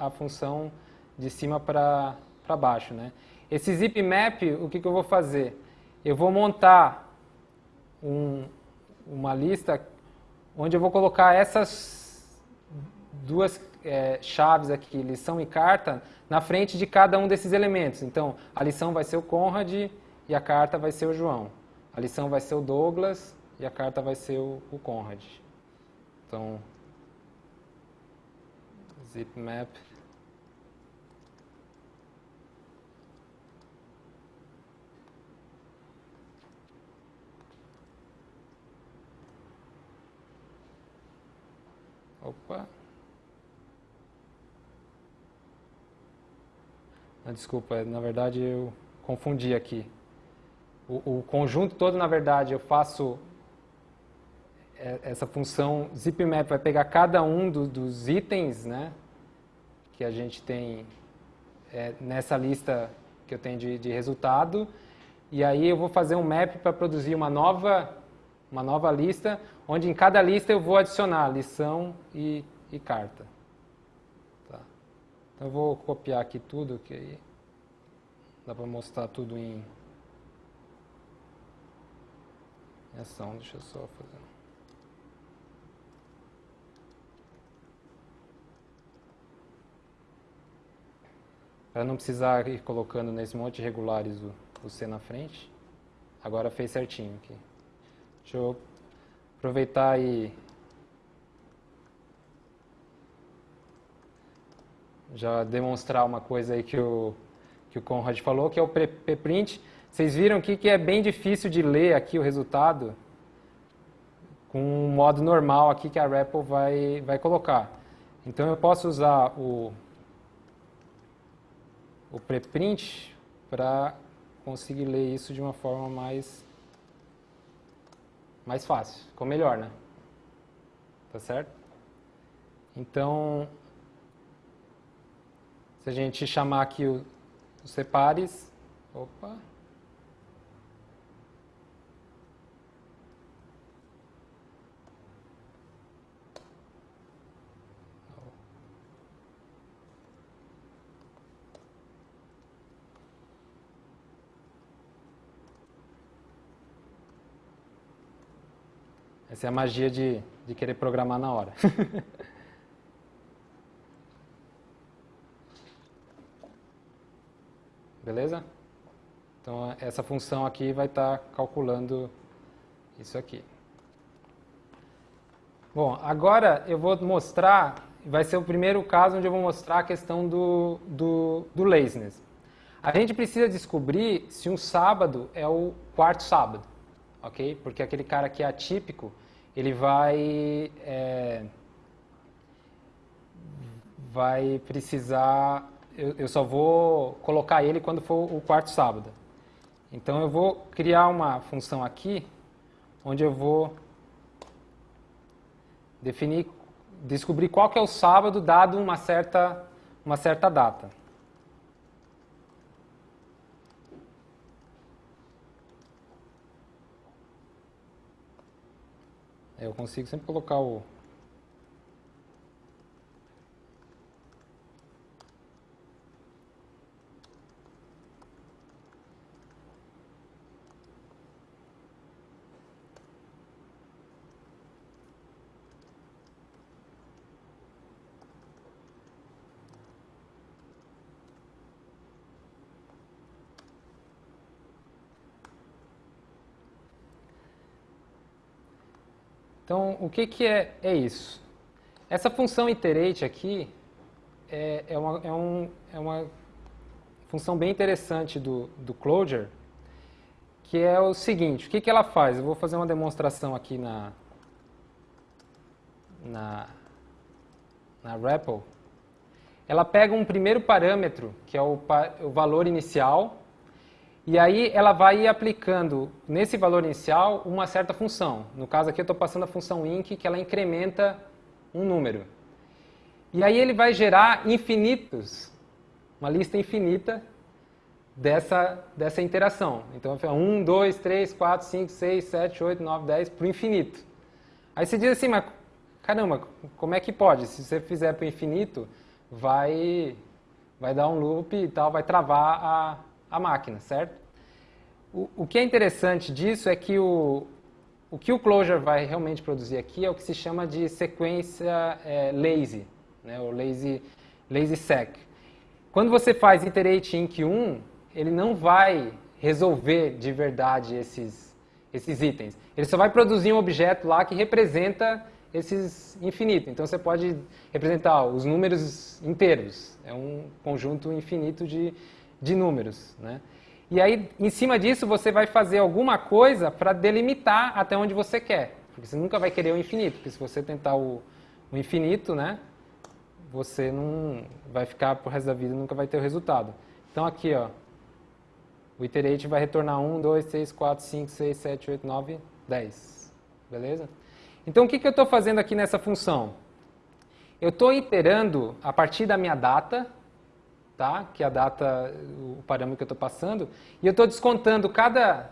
a, a função de cima para baixo. Né? Esse zip map, o que, que eu vou fazer? Eu vou montar um, uma lista onde eu vou colocar essas duas é, chaves aqui, lição e carta, na frente de cada um desses elementos. Então, a lição vai ser o Conrad e a carta vai ser o João. A lição vai ser o Douglas e a carta vai ser o, o Conrad. Então, zip map. Opa. Ah, desculpa, na verdade eu confundi aqui o, o conjunto todo, na verdade, eu faço é, essa função zipmap vai pegar cada um do, dos itens né, que a gente tem é, nessa lista que eu tenho de, de, resultado e aí eu vou fazer um map para produzir uma nova, uma nova lista, onde em cada lista eu vou adicionar lição e, e carta. Tá. Então eu vou copiar aqui tudo, que aí dá para mostrar tudo em, em ação. Deixa eu só fazer. Para não precisar ir colocando nesse monte de regulares o, o C na frente. Agora fez certinho aqui. Deixa eu aproveitar e já demonstrar uma coisa aí que o, que o Conrad falou, que é o preprint. Vocês viram aqui que é bem difícil de ler aqui o resultado com um modo normal aqui que a REPL vai, vai colocar. Então eu posso usar o o preprint para conseguir ler isso de uma forma mais, mais fácil, ficou melhor, né? Tá certo? Então, se a gente chamar aqui os separes, opa, Essa é a magia de, de querer programar na hora. Beleza? Então, essa função aqui vai estar tá calculando isso aqui. Bom, agora eu vou mostrar, vai ser o primeiro caso onde eu vou mostrar a questão do, do, do laziness. A gente precisa descobrir se um sábado é o quarto sábado ok? Porque aquele cara que é atípico, ele vai é, vai precisar, eu, eu, só vou colocar ele quando for o quarto sábado. Então eu vou criar uma função aqui, onde eu vou definir, descobrir qual que é o sábado dado uma certa, uma certa data. Eu consigo sempre colocar o, Então, o que, que é, é isso? Essa função iterate aqui é, é, uma, é, um, é uma função bem interessante do, do Clojure, que é o seguinte, o que, que ela faz? Eu vou fazer uma demonstração aqui na, na, na REPL. Ela pega um primeiro parâmetro, que é o, o valor inicial, e aí ela vai aplicando nesse valor inicial uma certa função. No caso aqui eu estou passando a função inc, que ela incrementa um número. E aí ele vai gerar infinitos, uma lista infinita dessa, dessa interação. Então, 1, 2, 3, 4, 5, 6, 7, 8, 9, 10, para o infinito. Aí você diz assim, mas caramba, como é que pode? Se você fizer para o infinito, vai, vai dar um loop e tal, vai travar a, a máquina, certo? O, que é interessante disso é que o, o que o Clojure vai realmente produzir aqui é o que se chama de sequência é, lazy, né, o lazy, lazy sec. Quando você faz iterate inc 1, ele não vai resolver de verdade esses, esses itens. Ele só vai produzir um objeto lá que representa esses infinitos. Então você pode representar os números inteiros. É um conjunto infinito de, de números. Né? E aí, em cima disso, você vai fazer alguma coisa para delimitar até onde você quer. Porque você nunca vai querer o infinito, porque se você tentar o, o infinito, né, você não vai ficar pro resto da vida nunca vai ter o resultado. Então aqui, ó, o iterate vai retornar 1, 2, 3, 4, 5, 6, 7, 8, 9, 10. Beleza? Então o que, que eu estou fazendo aqui nessa função? Eu estou iterando a partir da minha data, tá? que é a data, o parâmetro que eu estou passando, e eu estou descontando cada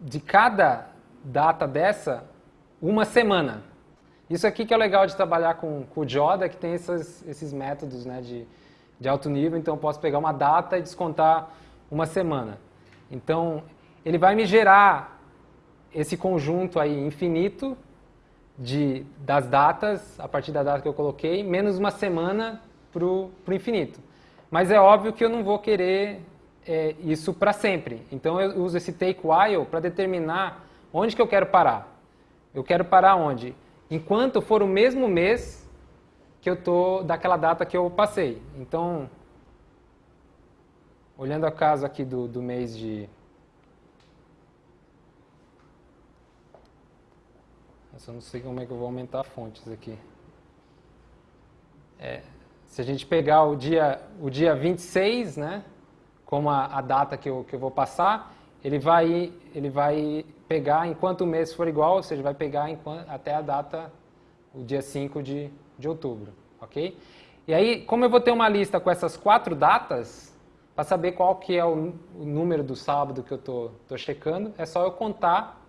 de cada data dessa uma semana. Isso aqui que é legal de trabalhar com, com o Joda, que tem esses, esses métodos né, de, de alto nível, então eu posso pegar uma data e descontar uma semana. Então, ele vai me gerar esse conjunto aí infinito de, das datas, a partir da data que eu coloquei, menos uma semana para o infinito. Mas é óbvio que eu não vou querer é, isso para sempre. Então eu uso esse take while para determinar onde que eu quero parar. Eu quero parar onde? Enquanto for o mesmo mês que eu tô daquela data que eu passei. Então, olhando a casa aqui do, do mês de Eu não sei como é que eu vou aumentar fontes aqui. É, se a gente pegar o dia, o dia 26, né, como a, a data que eu, que eu vou passar, ele vai, ele vai pegar enquanto o mês for igual, ou seja, vai pegar enquanto, até a data, o dia 5 de, de outubro, ok? E aí, como eu vou ter uma lista com essas quatro datas, para saber qual que é o, o, número do sábado que eu estou tô, tô checando, é só eu contar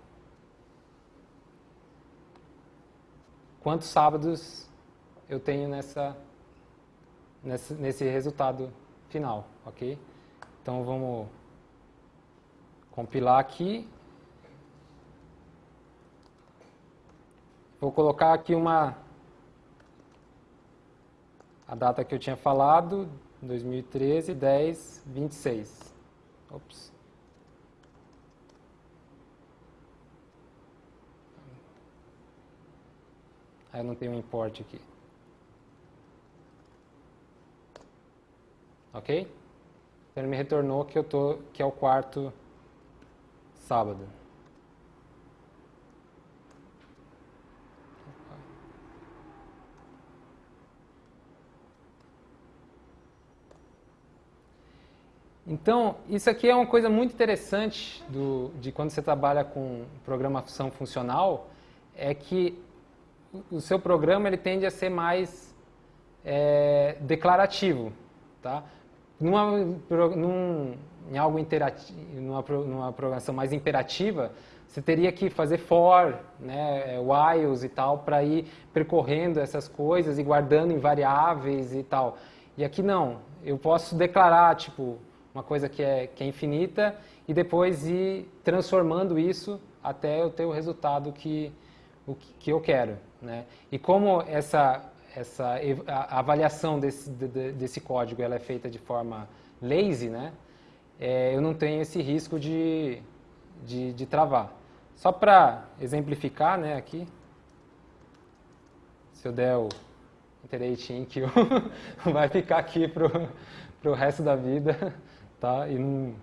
quantos sábados eu tenho nessa, nesse, nesse resultado final, ok? Então vamos compilar aqui. Vou colocar aqui uma a data que eu tinha falado, 2013, 10, 26. Ops. Aí eu não tenho um import aqui. Ok? Então ele me retornou que eu tô, que é o quarto sábado. Então, isso aqui é uma coisa muito interessante do, de quando você trabalha com programação funcional, é que o seu programa ele tende a ser mais é, declarativo, tá? Numa, num, em algo interativo, numa, numa programação mais imperativa, você teria que fazer for, né, whiles e tal, para ir percorrendo essas coisas e guardando em variáveis e tal. E aqui não, eu posso declarar, tipo, uma coisa que é, que é infinita e depois ir transformando isso até eu ter o resultado que, o que eu quero. Né? E como essa, essa a avaliação desse, desse código ela é feita de forma lazy, né? É, eu não tenho esse risco de, de, de travar. Só para exemplificar né, aqui, se eu der o iterate in que vai ficar aqui para o resto da vida, tá? E não,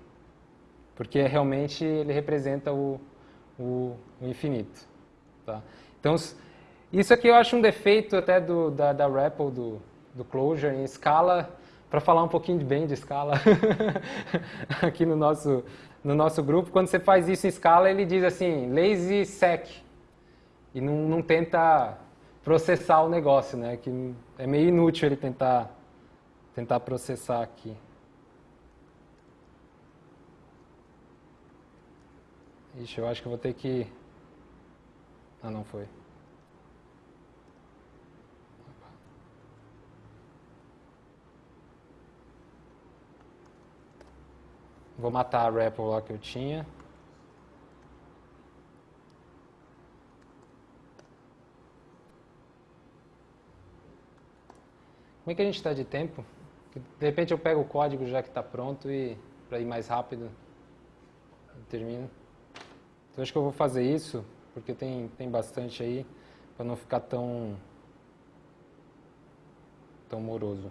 porque realmente ele representa o, o, o infinito. Tá? Então, isso aqui eu acho um defeito até do, da, da REPL, do, do Clojure, em escala, para falar um pouquinho bem de escala aqui no nosso, no nosso grupo. Quando você faz isso em escala, ele diz assim, lazy sec, e não, não tenta processar o negócio, né? Que é meio inútil ele tentar, tentar processar aqui. Ixi, eu acho que eu vou ter que... Ah, não foi. Vou matar a REPL lá que eu tinha. Como é que a gente está de tempo? De repente eu pego o código já que está pronto e para ir mais rápido eu termino. Então acho que eu vou fazer isso porque tem, tem bastante aí para não ficar tão tão moroso.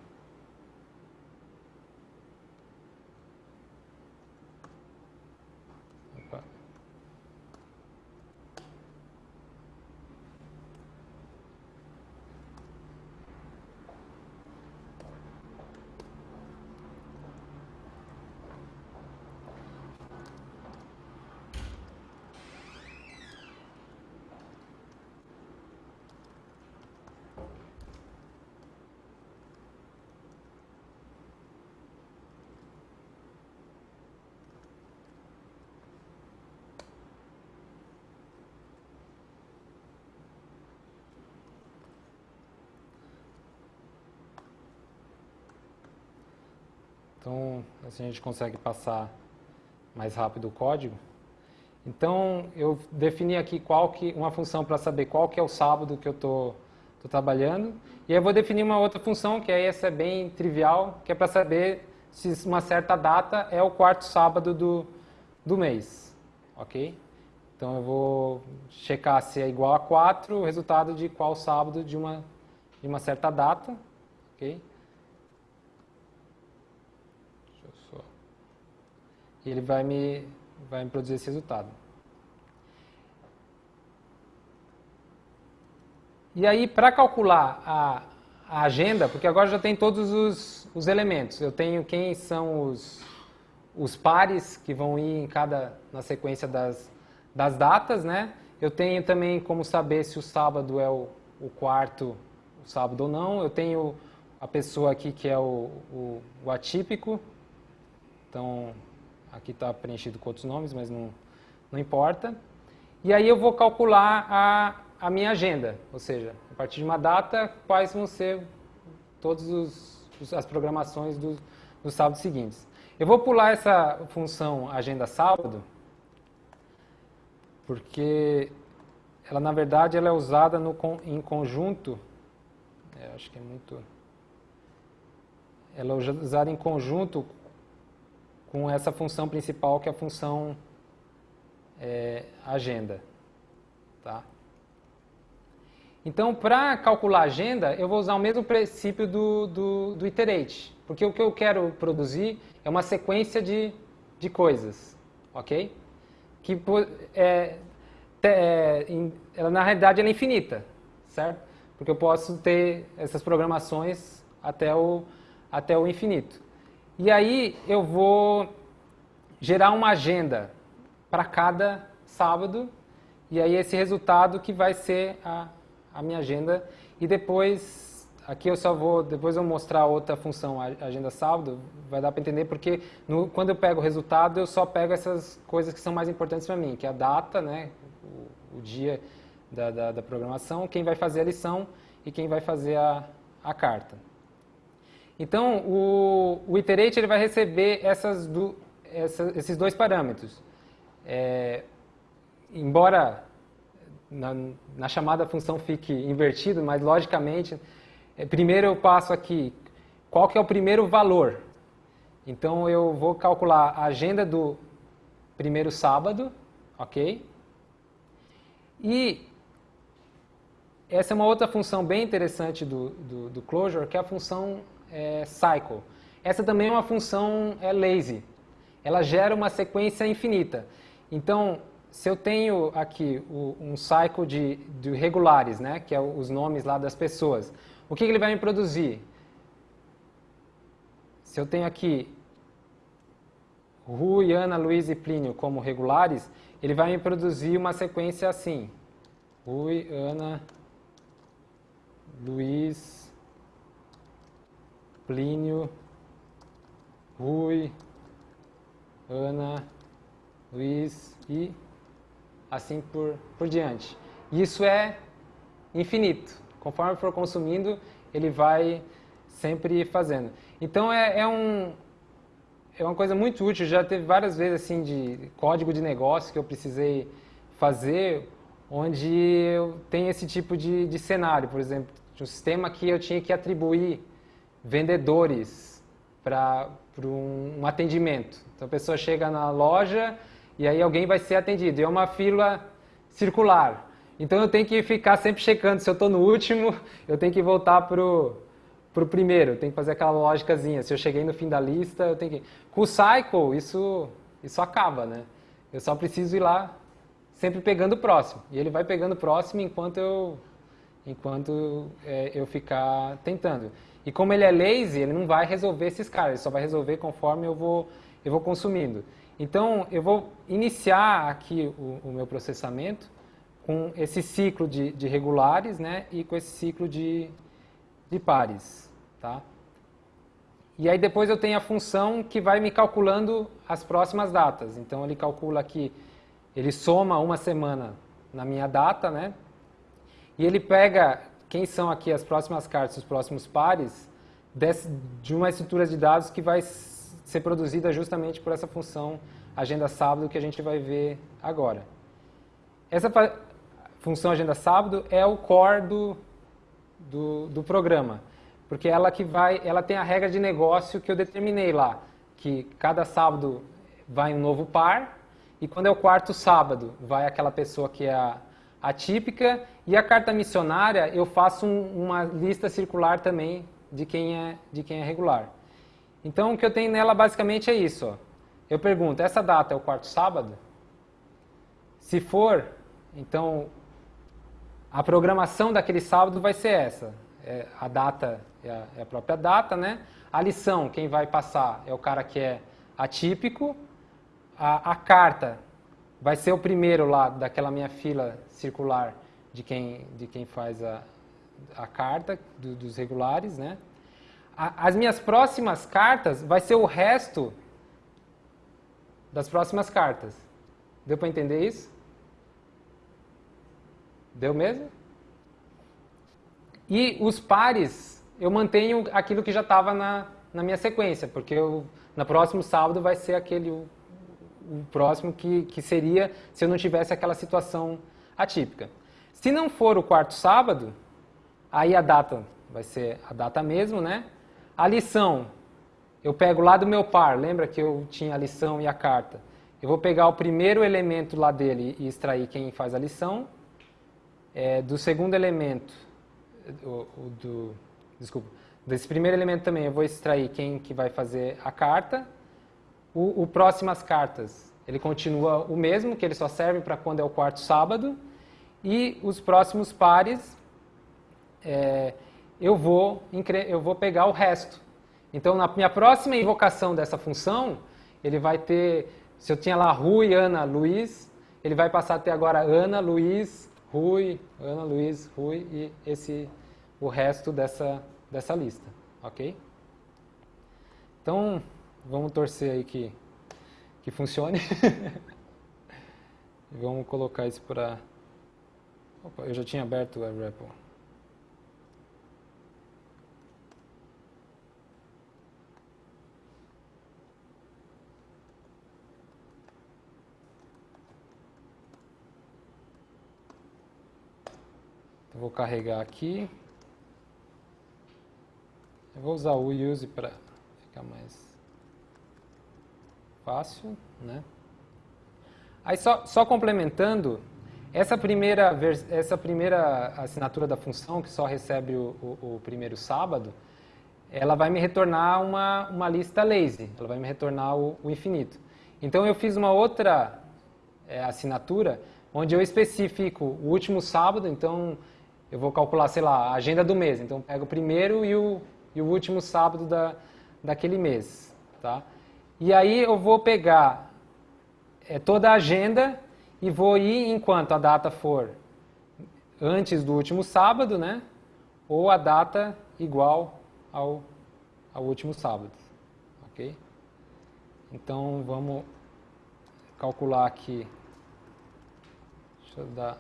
Então, assim a gente consegue passar mais rápido o código. Então, eu defini aqui qual que, uma função para saber qual que é o sábado que eu estou trabalhando. E eu vou definir uma outra função, que aí essa é bem trivial, que é para saber se uma certa data é o quarto sábado do, do mês. Ok? Então, eu vou checar se é igual a 4 o resultado de qual sábado de uma, de uma certa data. Ok? Deixa eu só... E ele vai me, vai me produzir esse resultado. E aí, para calcular a, a, agenda, porque agora já tem todos os, os, elementos. Eu tenho quem são os, os pares que vão ir em cada, na sequência das, das datas, né? Eu tenho também como saber se o sábado é o, o quarto o sábado ou não. Eu tenho a pessoa aqui que é o, o, o atípico. Então, aqui está preenchido com outros nomes, mas não, não importa. E aí eu vou calcular a, a minha agenda, ou seja, a partir de uma data, quais vão ser todas as programações dos, dos sábados seguintes. Eu vou pular essa função agenda sábado, porque ela na verdade ela é usada no, em conjunto, é, acho que é muito, ela é usada em conjunto com essa função principal que é a função é, agenda, tá? Então, para calcular a agenda, eu vou usar o mesmo princípio do, do, do, iterate, porque o que eu quero produzir é uma sequência de, de coisas, ok? Que é, é, ela, na realidade ela é infinita, certo? Porque eu posso ter essas programações até o, até o infinito. E aí eu vou gerar uma agenda para cada sábado, e aí esse resultado que vai ser a a minha agenda. E depois aqui eu só vou depois eu mostrar outra função agenda sábado vai dar para entender porque no, quando eu pego o resultado eu só pego essas coisas que são mais importantes para mim que é a data né o, o dia da, da, da, programação quem vai fazer a lição e quem vai fazer a, a carta então o, o iterate ele vai receber essas do, essa, esses dois parâmetros é, embora na, na chamada função fique invertido, mas logicamente, é, primeiro eu passo aqui qual que é o primeiro valor. Então eu vou calcular a agenda do primeiro sábado, ok? E essa é uma outra função bem interessante do, do, do Clojure, que é a função é, cycle. Essa também é uma função é, lazy. Ela gera uma sequência infinita. Então, se eu tenho aqui o, um cycle de, de, regulares, né, que é os nomes lá das pessoas, o que, que ele vai me produzir? Se eu tenho aqui Rui, Ana, Luiz e Plínio como regulares, ele vai me produzir uma sequência assim. Rui, Ana, Luiz, Plínio, Rui, Ana, Luiz e assim por, por diante. Isso é infinito. Conforme for consumindo, ele vai sempre fazendo. Então é, é, um, é uma coisa muito útil. Já teve várias vezes assim de código de negócio que eu precisei fazer, onde eu tenho esse tipo de, de cenário. Por exemplo, um sistema que eu tinha que atribuir vendedores para um, um atendimento. Então a pessoa chega na loja e aí alguém vai ser atendido. E é uma fila circular. Então eu tenho que ficar sempre checando se eu estou no último, eu tenho que voltar para o primeiro, eu tenho que fazer aquela lógicazinha. Se eu cheguei no fim da lista, eu tenho que. Com o cycle, isso, isso acaba, né? Eu só preciso ir lá sempre pegando o próximo. E ele vai pegando o próximo enquanto eu, enquanto é, eu ficar tentando. E como ele é lazy, ele não vai resolver esses caras, ele só vai resolver conforme eu vou, eu vou consumindo. Então, eu vou iniciar aqui o, o meu processamento com esse ciclo de, de, regulares né, e com esse ciclo de, de pares. Tá? E aí depois eu tenho a função que vai me calculando as próximas datas. Então ele calcula aqui, ele soma uma semana na minha data, né? E ele pega quem são aqui as próximas cartas, os próximos pares, de uma estrutura de dados que vai ser produzida justamente por essa função agenda sábado que a gente vai ver agora. Essa função agenda sábado é o core do, do, do programa, porque ela que vai, ela tem a regra de negócio que eu determinei lá, que cada sábado vai um novo par e quando é o quarto sábado vai aquela pessoa que é a atípica e a carta missionária eu faço um, uma lista circular também de quem é de quem é regular. Então o que eu tenho nela basicamente é isso. Ó. Eu pergunto, essa data é o quarto sábado? Se for, então a programação daquele sábado vai ser essa. É, a data é a, é a, própria data, né? A lição, quem vai passar é o cara que é atípico. A, a carta vai ser o primeiro lá daquela minha fila circular de quem, de quem faz a, a carta, do, dos regulares, né? as minhas próximas cartas vai ser o resto das próximas cartas. Deu para entender isso? Deu mesmo? E os pares, eu mantenho aquilo que já estava na, na minha sequência, porque eu, no próximo sábado vai ser aquele o, o próximo que, que seria se eu não tivesse aquela situação atípica. Se não for o quarto sábado, aí a data vai ser a data mesmo, né? A lição, eu pego lá do meu par, lembra que eu tinha a lição e a carta? Eu vou pegar o primeiro elemento lá dele e extrair quem faz a lição. É, do segundo elemento, o, o, do, desculpa, desse primeiro elemento também eu vou extrair quem que vai fazer a carta. O, o próximas cartas, ele continua o mesmo, que ele só serve para quando é o quarto sábado. E os próximos pares, é, eu vou, eu vou pegar o resto. Então, na minha próxima invocação dessa função, ele vai ter, se eu tinha lá Rui, Ana, Luiz, ele vai passar a ter agora Ana, Luiz, Rui, Ana, Luiz, Rui e esse, o resto dessa, dessa lista, ok? Então, vamos torcer aí que, que funcione. vamos colocar isso para... Opa, eu já tinha aberto o REPL. Eu vou carregar aqui. Eu vou usar o use para ficar mais fácil, né? Aí só, só complementando, essa primeira, essa primeira assinatura da função, que só recebe o, o, o, primeiro sábado, ela vai me retornar uma, uma lista lazy, ela vai me retornar o, o infinito. Então eu fiz uma outra é, assinatura, onde eu especifico o último sábado, então eu vou calcular, sei lá, a agenda do mês. Então, pego o primeiro e o, e o último sábado da, daquele mês. Tá? E aí eu vou pegar é, toda a agenda e vou ir enquanto a data for antes do último sábado, né? Ou a data igual ao, ao último sábado. Ok? Então, vamos calcular aqui. Deixa eu dar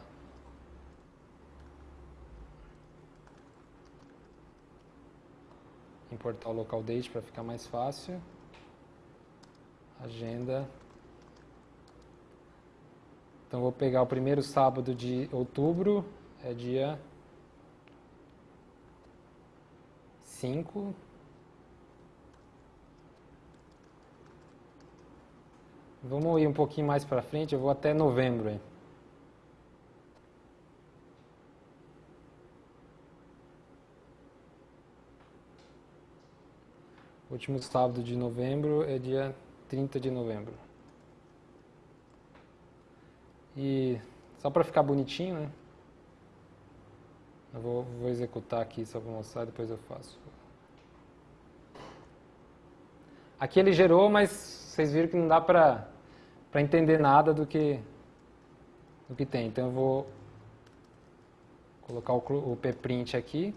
importar o local date para ficar mais fácil. Agenda. Então vou pegar o primeiro sábado de outubro, é dia 5. Vamos ir um pouquinho mais para frente, eu vou até novembro. Hein? O último sábado de novembro é dia 30 de novembro. E só para ficar bonitinho, né? Eu vou, vou executar aqui só para mostrar, depois eu faço. Aqui ele gerou, mas vocês viram que não dá para entender nada do que, do que tem. Então eu vou colocar o, o pprint aqui.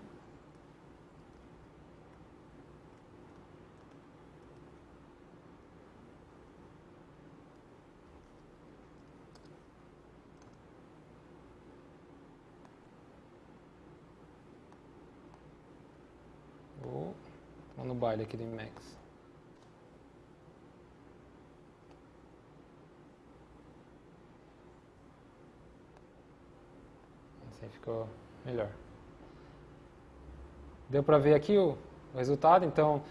aqui do Emacs. Assim ficou melhor. Deu para ver aqui o, o resultado, então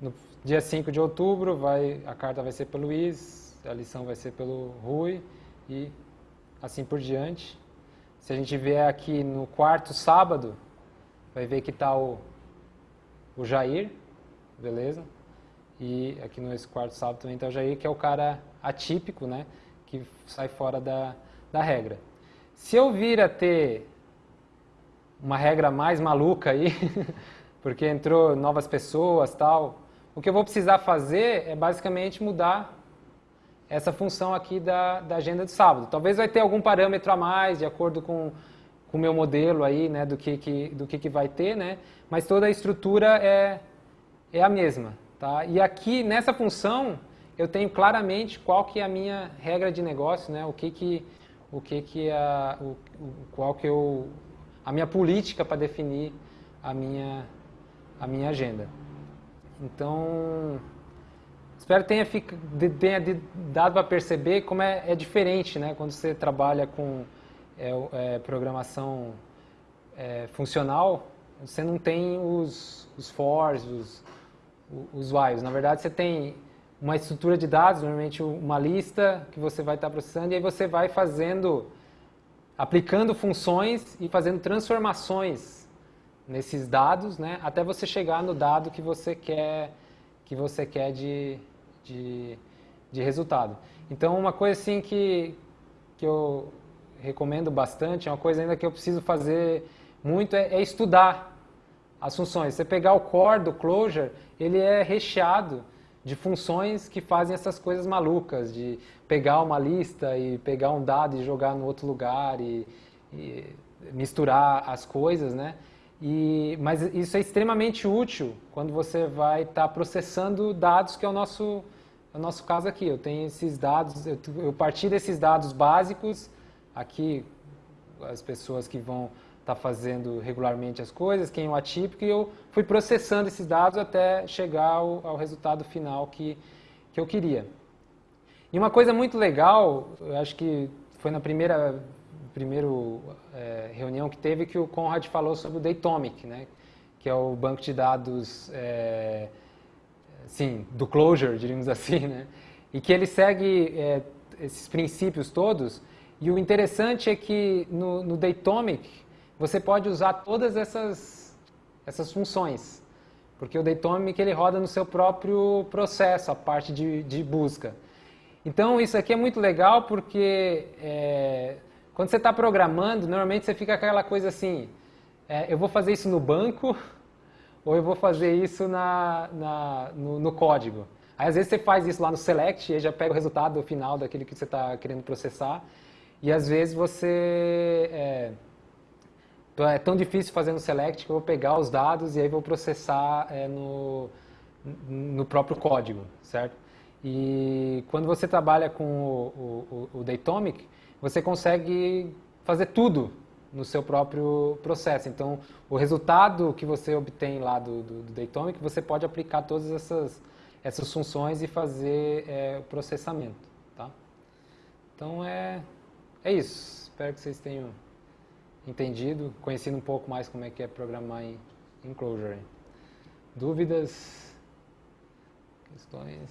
no dia 5 de outubro vai, a carta vai ser pelo Luiz, a lição vai ser pelo Rui e assim por diante. Se a gente vier aqui no quarto sábado, vai ver que está o, o Jair, beleza? E aqui no quarto sábado também está o Jair, que é o cara atípico, né? Que sai fora da, da regra. Se eu vir a ter uma regra mais maluca aí, porque entrou novas pessoas tal, o que eu vou precisar fazer é basicamente mudar essa função aqui da, da agenda de sábado. Talvez vai ter algum parâmetro a mais, de acordo com com o meu modelo aí, né, do que, que, do que, que vai ter, né, mas toda a estrutura é, é a mesma, tá? E aqui, nessa função, eu tenho claramente qual que é a minha regra de negócio, né, o que que, o que que a, o, qual que eu, a minha política para definir a minha, a minha agenda. Então, espero que tenha, tenha dado para perceber como é, é diferente, né, quando você trabalha com é, é programação é, funcional, você não tem os, os fors, os, os whiles. Na verdade, você tem uma estrutura de dados, normalmente uma lista que você vai estar processando, e aí você vai fazendo, aplicando funções e fazendo transformações nesses dados, né, até você chegar no dado que você quer, que você quer de, de, de resultado. Então, uma coisa assim que, que eu recomendo bastante, é uma coisa ainda que eu preciso fazer muito, é, é estudar as funções. Você pegar o core do Clojure, ele é recheado de funções que fazem essas coisas malucas, de pegar uma lista e pegar um dado e jogar no outro lugar e, e misturar as coisas, né? E, mas isso é extremamente útil quando você vai estar tá processando dados, que é o nosso, é o nosso caso aqui. Eu tenho esses dados, eu, eu parti desses dados básicos aqui as pessoas que vão estar tá fazendo regularmente as coisas, quem é o atípico, e eu fui processando esses dados até chegar ao, ao resultado final que, que eu queria. E uma coisa muito legal, eu acho que foi na primeira primeiro, é, reunião que teve que o Conrad falou sobre o Datomic, né? que é o banco de dados é, sim, do Clojure, diríamos assim, né? e que ele segue é, esses princípios todos e o interessante é que no, no Datomic você pode usar todas essas, essas funções, porque o Datomic ele roda no seu próprio processo, a parte de, de busca. Então isso aqui é muito legal porque é, quando você está programando, normalmente você fica aquela coisa assim, é, eu vou fazer isso no banco ou eu vou fazer isso na, na no, no, código. Aí às vezes você faz isso lá no select e já pega o resultado final daquele que você está querendo processar. E às vezes você. É, é tão difícil fazer no select que eu vou pegar os dados e aí vou processar é, no, no próprio código, certo? E quando você trabalha com o, o, o Datomic, você consegue fazer tudo no seu próprio processo. Então, o resultado que você obtém lá do, do, do Datomic, você pode aplicar todas essas, essas funções e fazer é, o processamento. Tá? Então, é, é isso. Espero que vocês tenham entendido, conhecido um pouco mais como é que é programar em, em Clojure. Dúvidas? Questões?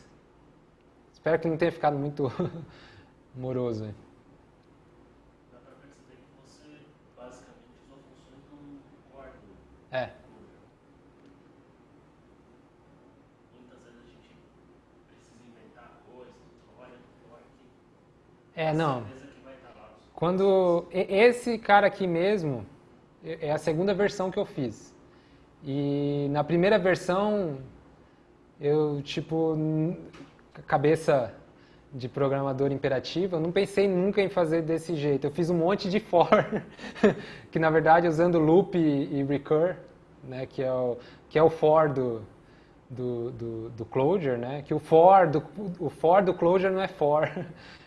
Espero que não tenha ficado muito moroso. Aí. Dá para perceber que você basicamente usou funções do core. É. Muitas vezes a gente precisa inventar coisas, olha, olha aqui. É, não. Quando esse cara aqui mesmo é a segunda versão que eu fiz. E na primeira versão eu tipo cabeça de programador imperativo, eu não pensei nunca em fazer desse jeito. Eu fiz um monte de for, que na verdade usando loop e, recur, né, que é o que é o for do do, do, do Clojure, né? Que o for do o for do Clojure não é for.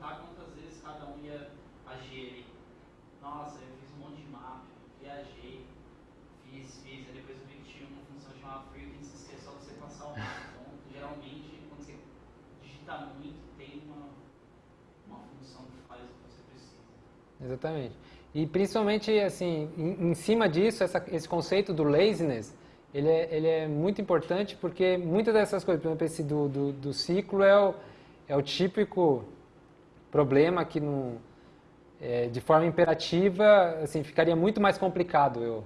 contar quantas vezes cada um ia agir ali. Nossa, eu fiz um monte de mapa, viajei, fiz, fiz, aí depois eu vi que tinha uma função chamada frequencies que é só você passar o mapa. Então, geralmente, quando você digita muito, tem uma, uma função que faz o que você precisa. Exatamente. E principalmente, assim, em, em cima disso, essa, esse conceito do laziness, ele é, ele é muito importante porque muitas dessas coisas, por exemplo, esse do, do, do ciclo é o, é o típico problema que não, é, de forma imperativa, assim, ficaria muito mais complicado eu,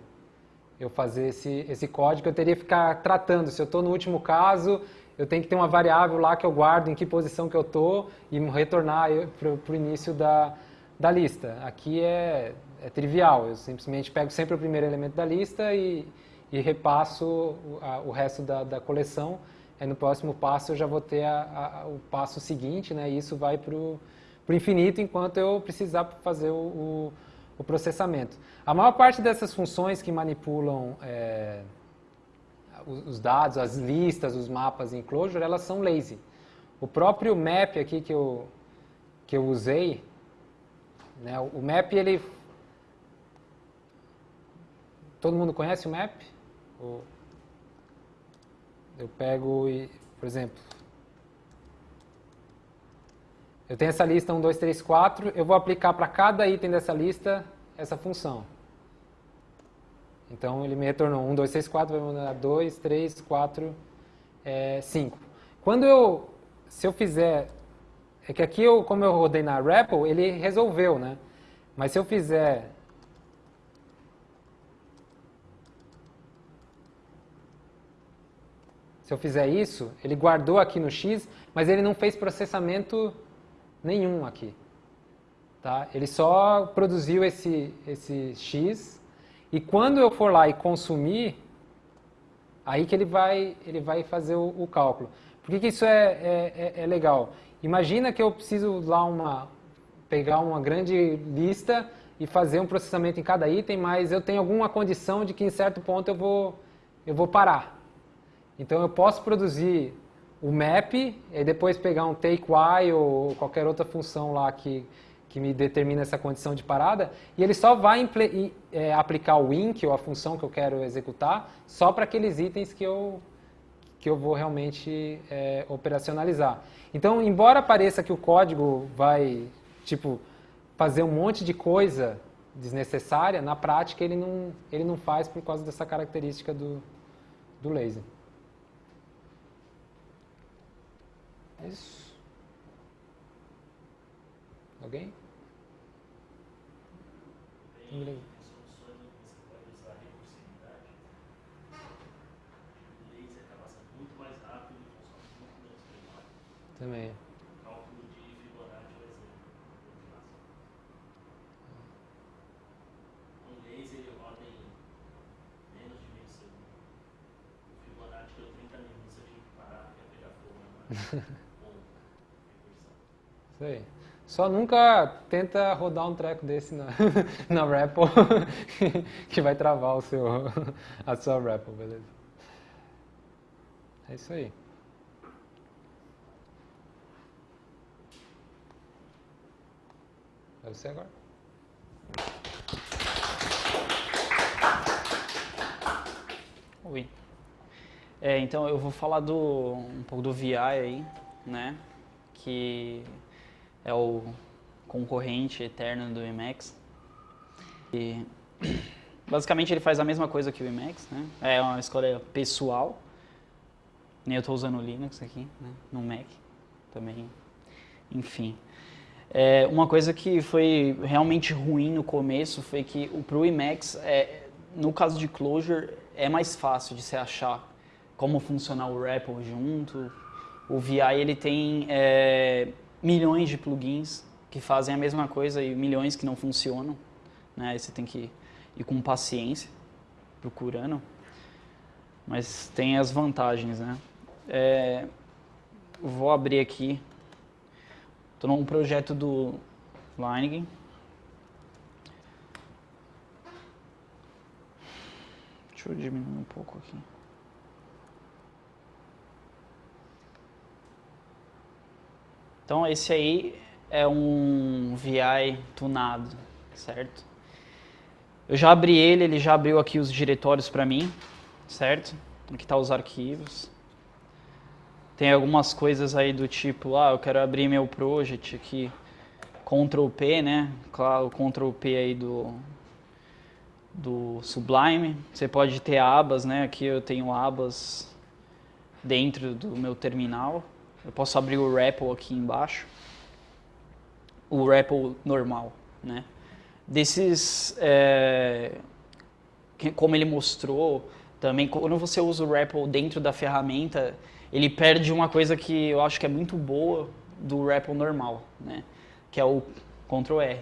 eu fazer esse, esse código. Eu teria que ficar tratando, se eu estou no último caso, eu tenho que ter uma variável lá que eu guardo em que posição que eu estou e retornar para o início da, da lista. Aqui é, é trivial, eu simplesmente pego sempre o primeiro elemento da lista e, e repasso o, a, o resto da, da, coleção. Aí no próximo passo eu já vou ter a, a, o passo seguinte, né? E isso vai para o infinito enquanto eu precisar fazer o, o, o, processamento. A maior parte dessas funções que manipulam é, os dados, as listas, os mapas em Clojure, elas são lazy. O próprio map aqui que eu, que eu usei, né, o map ele... Todo mundo conhece o map? Eu pego e, por exemplo, eu tenho essa lista 1, 2, 3, 4, eu vou aplicar para cada item dessa lista essa função. Então ele me retornou 1, 2, 3, 4, vai mandar 2, 3, 4, é, 5. Quando eu, se eu fizer, é que aqui eu, como eu rodei na REPL, ele resolveu, né? Mas se eu fizer Se eu fizer isso, ele guardou aqui no X, mas ele não fez processamento nenhum aqui. Tá? Ele só produziu esse, esse X e quando eu for lá e consumir, aí que ele vai, ele vai fazer o, o cálculo. Por que, que isso é, é, é, é legal? Imagina que eu preciso lá uma, pegar uma grande lista e fazer um processamento em cada item, mas eu tenho alguma condição de que em certo ponto eu vou, eu vou parar. Então eu posso produzir o map e depois pegar um take while ou qualquer outra função lá que, que me determina essa condição de parada e ele só vai é, aplicar o wink ou a função que eu quero executar só para aqueles itens que eu, que eu vou realmente é, operacionalizar. Então, embora pareça que o código vai tipo fazer um monte de coisa desnecessária, na prática ele não, ele não faz por causa dessa característica do, do laser. Isso. Alguém? Tem soluções onde você pode usar recursividade. O laser acaba sendo muito mais rápido e funciona muito menos memória. Também. Cálculo de Fibonacci é exemplo. Um laser ele roda em menos de meio segundo. O Fibonacci deu 30 minutos, parar pegar fogo na isso aí. Só nunca tenta rodar um treco desse na, na REPL que vai travar o seu, a sua REPL, beleza? É isso aí. É você agora. Oi. É, então eu vou falar do um pouco do VI aí, né? Que é o concorrente eterno do Emacs. E basicamente ele faz a mesma coisa que o Emacs, né? É uma escolha pessoal. Nem eu estou usando o Linux aqui, né? no Mac também. Enfim. É, uma coisa que foi realmente ruim no começo foi que para o Emacs, é, no caso de Clojure, é mais fácil de se achar como funcionar o REPL junto. O VI ele tem é, milhões de plugins que fazem a mesma coisa e milhões que não funcionam. Né? Você tem que ir com paciência, procurando. Mas tem as vantagens, né? É, vou abrir aqui. Estou num projeto do Lineage. Deixa eu diminuir um pouco aqui. Então esse aí é um VI tunado, certo? Eu já abri ele, ele já abriu aqui os diretórios para mim, certo? Aqui tá os arquivos. Tem algumas coisas aí do tipo, ah, eu quero abrir meu project aqui, Ctrl P, né? Claro, o Ctrl P aí do, do Sublime. Você pode ter abas, né? Aqui eu tenho abas dentro do meu terminal. Eu posso abrir o REPL aqui embaixo. O REPL normal, né? Desses, é, como ele mostrou, também quando você usa o REPL dentro da ferramenta, ele perde uma coisa que eu acho que é muito boa do REPL normal, né? Que é o Ctrl R.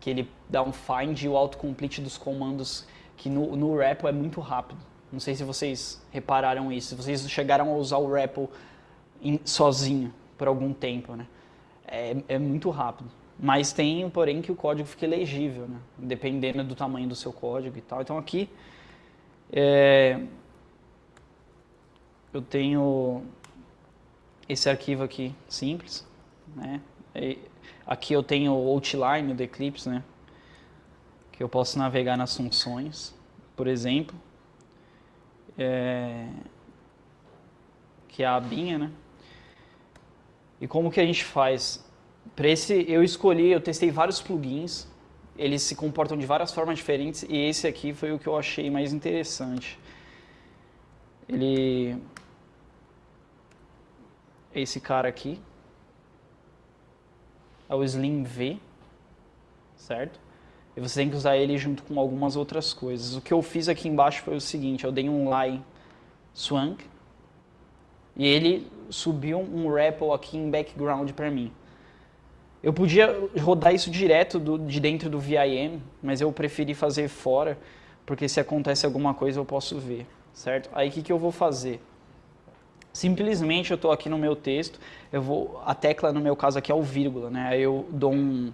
Que ele dá um find e o autocomplete dos comandos que no, no REPL é muito rápido. Não sei se vocês repararam isso, se vocês chegaram a usar o REPL in, sozinho por algum tempo, né? É, é muito rápido. Mas tem, porém, que o código fica legível, né? Dependendo do tamanho do seu código e tal. Então aqui, é, eu tenho esse arquivo aqui simples, né? E aqui eu tenho o outline do Eclipse, né? Que eu posso navegar nas funções, por exemplo, é, que é a abinha, né? E como que a gente faz? Para esse eu escolhi, eu testei vários plugins, eles se comportam de várias formas diferentes e esse aqui foi o que eu achei mais interessante. Ele esse cara aqui. É o Slim V, certo? E você tem que usar ele junto com algumas outras coisas. O que eu fiz aqui embaixo foi o seguinte, eu dei um line swank e ele subiu um REPL aqui em background para mim. Eu podia rodar isso direto do, de dentro do VIM, mas eu preferi fazer fora, porque se acontece alguma coisa eu posso ver, certo? Aí o que, que eu vou fazer? Simplesmente eu estou aqui no meu texto, eu vou, a tecla no meu caso aqui é o vírgula, né? Aí eu dou um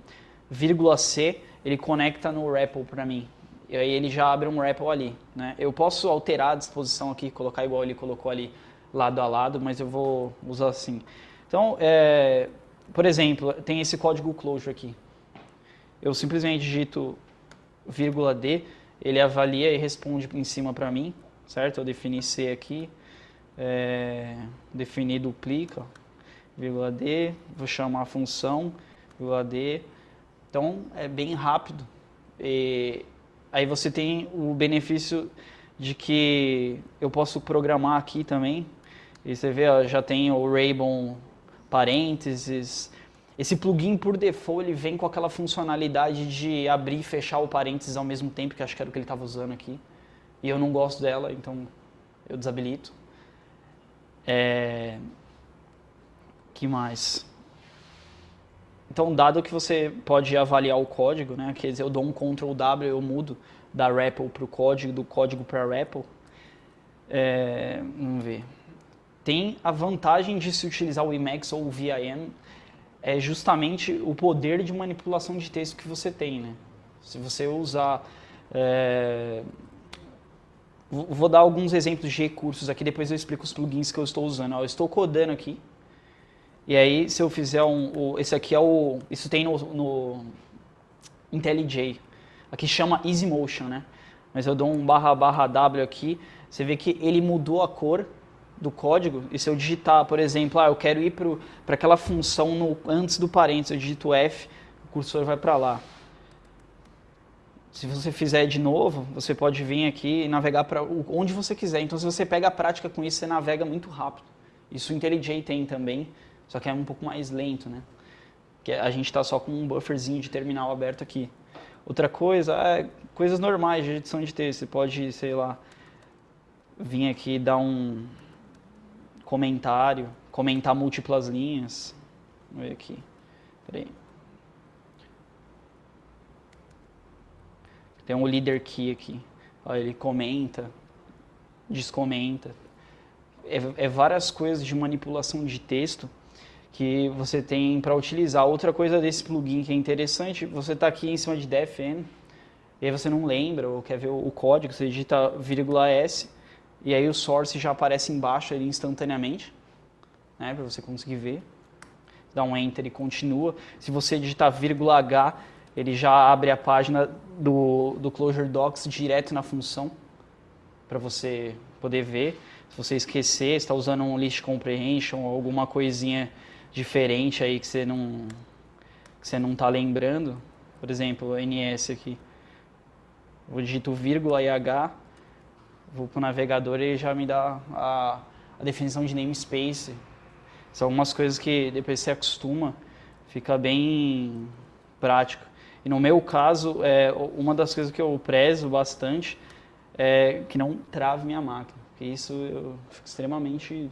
vírgula C, ele conecta no REPL para mim. E aí ele já abre um REPL ali, né? Eu posso alterar a disposição aqui, colocar igual ele colocou ali lado a lado, mas eu vou usar assim. Então, é, por exemplo, tem esse código closure aqui. Eu simplesmente digito vírgula D, ele avalia e responde em cima para mim, certo? Eu defini C aqui, é, definir duplica, vírgula D, vou chamar a função, vírgula D. Então, é bem rápido. E aí você tem o benefício de que eu posso programar aqui também. E você vê, ó, já tem o Raybon parênteses. Esse plugin, por default, ele vem com aquela funcionalidade de abrir e fechar o parênteses ao mesmo tempo, que acho que era o que ele estava usando aqui. E eu não gosto dela, então eu desabilito. É... que mais? Então, dado que você pode avaliar o código, né, quer dizer, eu dou um Ctrl W, eu mudo da REPL para o código, do código para REPL, é, vamos ver. Tem a vantagem de se utilizar o Emacs ou o VIM, é justamente o poder de manipulação de texto que você tem. Né? Se você usar é, Vou dar alguns exemplos de recursos aqui, depois eu explico os plugins que eu estou usando. Eu estou codando aqui, e aí se eu fizer um... esse aqui é o... Isso tem no, no IntelliJ. Aqui chama EasyMotion, né? Mas eu dou um barra barra W aqui, você vê que ele mudou a cor do código, e se eu digitar, por exemplo, ah, eu quero ir para aquela função no, antes do parênteses, eu digito F, o cursor vai para lá. Se você fizer de novo, você pode vir aqui e navegar para onde você quiser. Então, se você pega a prática com isso, você navega muito rápido. Isso o IntelliJ tem também, só que é um pouco mais lento, né? Que a gente está só com um bufferzinho de terminal aberto aqui. Outra coisa, é coisas normais de edição de texto. Você pode, sei lá, vir aqui e dar um comentário, comentar múltiplas linhas. Vamos ver aqui. Peraí. Tem um leader key aqui. Ó, ele comenta, descomenta. É, é várias coisas de manipulação de texto que você tem para utilizar. Outra coisa desse plugin que é interessante, você está aqui em cima de defn, e aí você não lembra ou quer ver o, código, você digita vírgula S, e aí o source já aparece embaixo ali instantaneamente, né, para você conseguir ver. dá um enter e continua. Se você digitar vírgula H, ele já abre a página do, do Clojure Docs direto na função para você poder ver. Se você esquecer, está usando um list comprehension ou alguma coisinha diferente aí que você não que você não está lembrando, por exemplo, NS aqui. Eu digito vírgula e H, vou para o navegador e ele já me dá a, a definição de namespace. São algumas coisas que depois você acostuma, fica bem prático. E no meu caso, é, uma das coisas que eu prezo bastante é que não trave minha máquina. Porque isso eu fico extremamente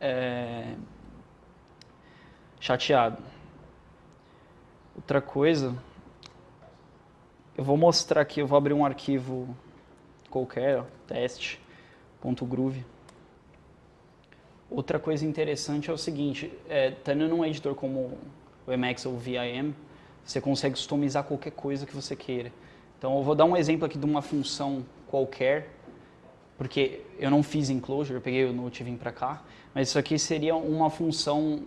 é, chateado. Outra coisa, eu vou mostrar aqui, eu vou abrir um arquivo qualquer, teste.groove. Outra coisa interessante é o seguinte, é, tendo num editor como o Emacs ou o VIM, você consegue customizar qualquer coisa que você queira. Então eu vou dar um exemplo aqui de uma função qualquer, porque eu não fiz em Clojure, eu peguei o Note e vim para cá, mas isso aqui seria uma função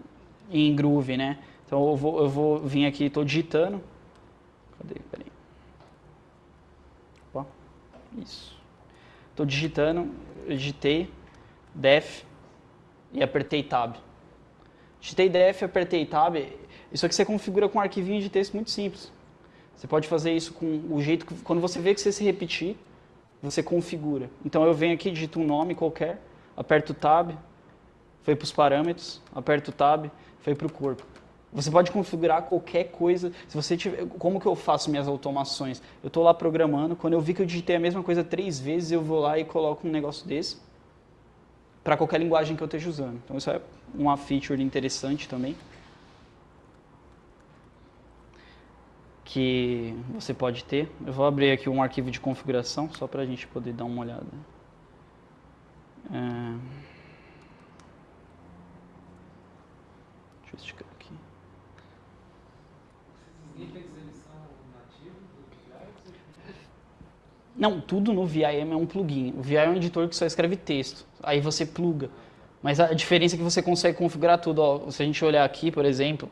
em Groove, né? Então eu vou, eu vou vir aqui, estou digitando. Cadê? Peraí. Opa. Isso. Estou digitando, eu digitei def e apertei tab. Digitei def, apertei tab. Isso aqui você configura com um arquivinho de texto muito simples. Você pode fazer isso com o jeito que, quando você vê que você se repetir, você configura. Então eu venho aqui, digito um nome qualquer, aperto tab, foi para os parâmetros, aperto tab, foi para o corpo. Você pode configurar qualquer coisa. Se você tiver, como que eu faço minhas automações? Eu estou lá programando, quando eu vi que eu digitei a mesma coisa três vezes, eu vou lá e coloco um negócio desse para qualquer linguagem que eu esteja usando. Então isso é uma feature interessante também. que você pode ter. Eu vou abrir aqui um arquivo de configuração, só para a gente poder dar uma olhada. É... Deixa eu esticar aqui. Não, tudo no VIM é um plugin. O VIM é um editor que só escreve texto. Aí você pluga. Mas a diferença é que você consegue configurar tudo. Ó, se a gente olhar aqui, por exemplo,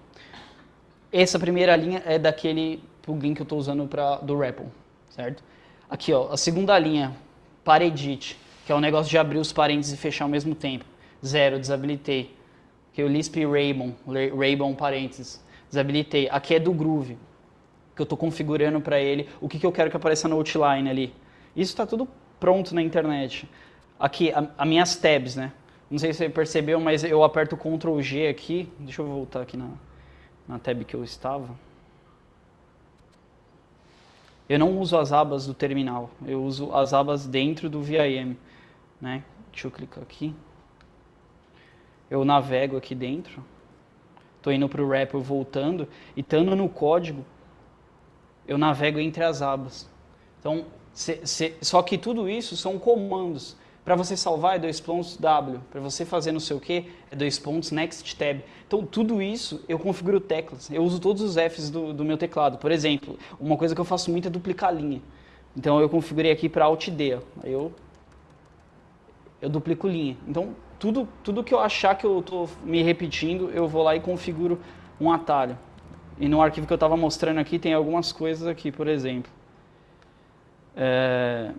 essa primeira linha é daquele plugin que eu estou usando pra, do REPL, certo? Aqui, ó, a segunda linha, paredit, que é o negócio de abrir os parênteses e fechar ao mesmo tempo. Zero, desabilitei. Aqui é o Lisp Raybon, Raybon parênteses, desabilitei. Aqui é do Groove, que eu estou configurando para ele o que, que eu quero que apareça no outline ali. Isso está tudo pronto na internet. Aqui, as minhas tabs, né? Não sei se você percebeu, mas eu aperto Ctrl G aqui. Deixa eu voltar aqui na, na tab que eu estava. Eu não uso as abas do terminal, eu uso as abas dentro do VIM. Né? Deixa eu clicar aqui. Eu navego aqui dentro. Estou indo para o REPL voltando. E estando no código, eu navego entre as abas. Então, só que tudo isso são comandos. Para você salvar é dois pontos W, para você fazer não sei o que é dois pontos Next Tab. Então tudo isso eu configuro teclas, eu uso todos os Fs do, do meu teclado. Por exemplo, uma coisa que eu faço muito é duplicar linha. Então eu configurei aqui para Alt D, ó. eu, eu duplico linha. Então tudo, tudo que eu achar que eu estou me repetindo, eu vou lá e configuro um atalho. E no arquivo que eu estava mostrando aqui tem algumas coisas aqui, por exemplo. É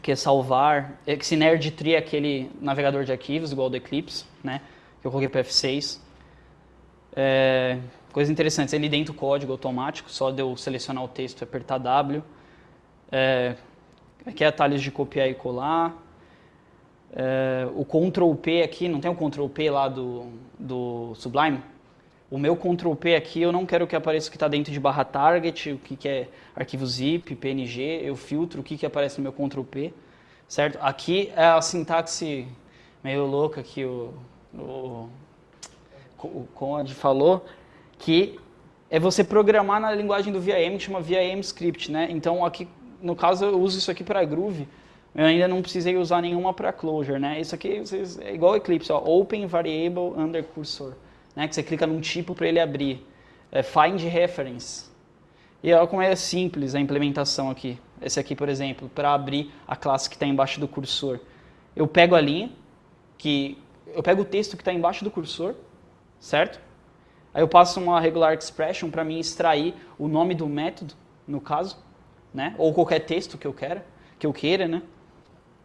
que é salvar. Esse Nerd Tree é aquele navegador de arquivos, igual do Eclipse, né? Que eu coloquei para F6. É, coisas interessantes, ele dentro do código automático, só de eu selecionar o texto e apertar W. É, aqui é atalhos de copiar e colar. É, o Ctrl P aqui, não tem o Ctrl P lá do, do Sublime? O meu Ctrl P aqui, eu não quero que apareça o que está dentro de barra target, o que, que é arquivo zip, PNG, eu filtro o que, que aparece no meu Ctrl P, certo? Aqui é a sintaxe meio louca que o, o, o Conrad falou, que é você programar na linguagem do VIM, que chama VIM Script, né? Então, aqui, no caso, eu uso isso aqui para Groove, eu ainda não precisei usar nenhuma para Clojure, né? Isso aqui é igual Eclipse, ó, Open Variable Under Cursor né, que você clica num tipo para ele abrir. É find Reference. E olha como é simples a implementação aqui. Esse aqui, por exemplo, para abrir a classe que está embaixo do cursor. Eu pego a linha, que eu pego o texto que está embaixo do cursor, certo? Aí eu passo uma regular expression para mim extrair o nome do método, no caso, né? Ou qualquer texto que eu queira, que eu queira, né?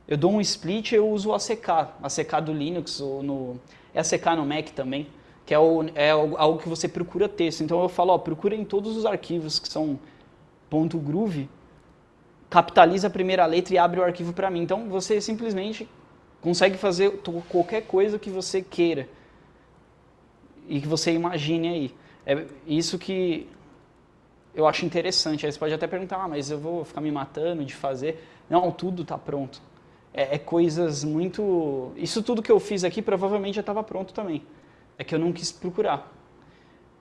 Eu dou um split eu uso o ACK, ACK do Linux ou no é ACK no Mac também, que é, o, é algo que você procura texto. Então eu falo, ó, procura em todos os arquivos que são .groove, capitaliza a primeira letra e abre o arquivo para mim. Então você simplesmente consegue fazer qualquer coisa que você queira e que você imagine aí. É isso que eu acho interessante. Aí você pode até perguntar, ah, mas eu vou ficar me matando de fazer. Não, tudo está pronto. É, é, coisas muito... Isso tudo que eu fiz aqui provavelmente já estava pronto também. É que eu não quis procurar.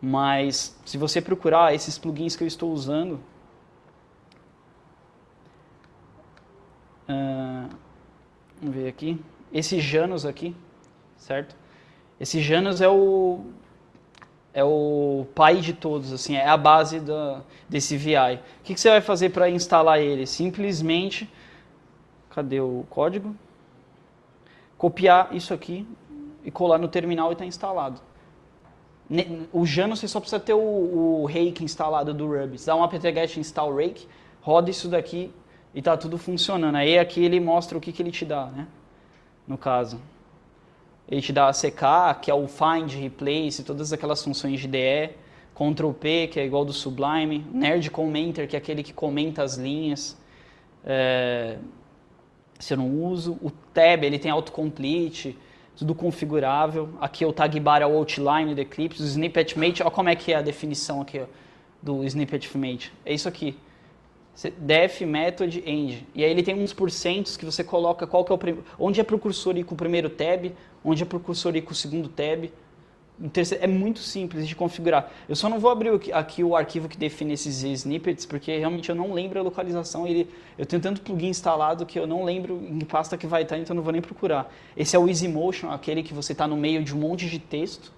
Mas se você procurar esses plugins que eu estou usando... Uh, vamos ver aqui. Esse Janus aqui, certo? Esse Janus é o, é o pai de todos, assim, é a base da, desse VI. O que, que você vai fazer para instalar ele? Simplesmente, cadê o código? Copiar isso aqui e colar no terminal e está instalado. O Janus você só precisa ter o, o rake instalado do Ruby. Você dá um apt-get install rake, roda isso daqui e está tudo funcionando. Aí aqui ele mostra o que, que ele te dá, né? No caso. Ele te dá a CK, que é o find, replace, todas aquelas funções de DE. Ctrl P, que é igual do Sublime. Nerd Commenter, que é aquele que comenta as linhas. É, se eu não uso. O Tab, ele tem autocomplete, tudo configurável. Aqui é o tag bar é o outline do Eclipse. O snippet mate, olha como é que é a definição aqui ó, do snippet mate. É isso aqui def method end. E aí ele tem uns porcentos que você coloca qual que é o onde é precursor ir com o primeiro tab, onde é precursor ir com o segundo tab. É muito simples de configurar. Eu só não vou abrir aqui o arquivo que define esses snippets, porque realmente eu não lembro a localização. Ele, eu tenho tanto plugin instalado que eu não lembro em que pasta que vai estar, então eu não vou nem procurar. Esse é o EasyMotion, aquele que você está no meio de um monte de texto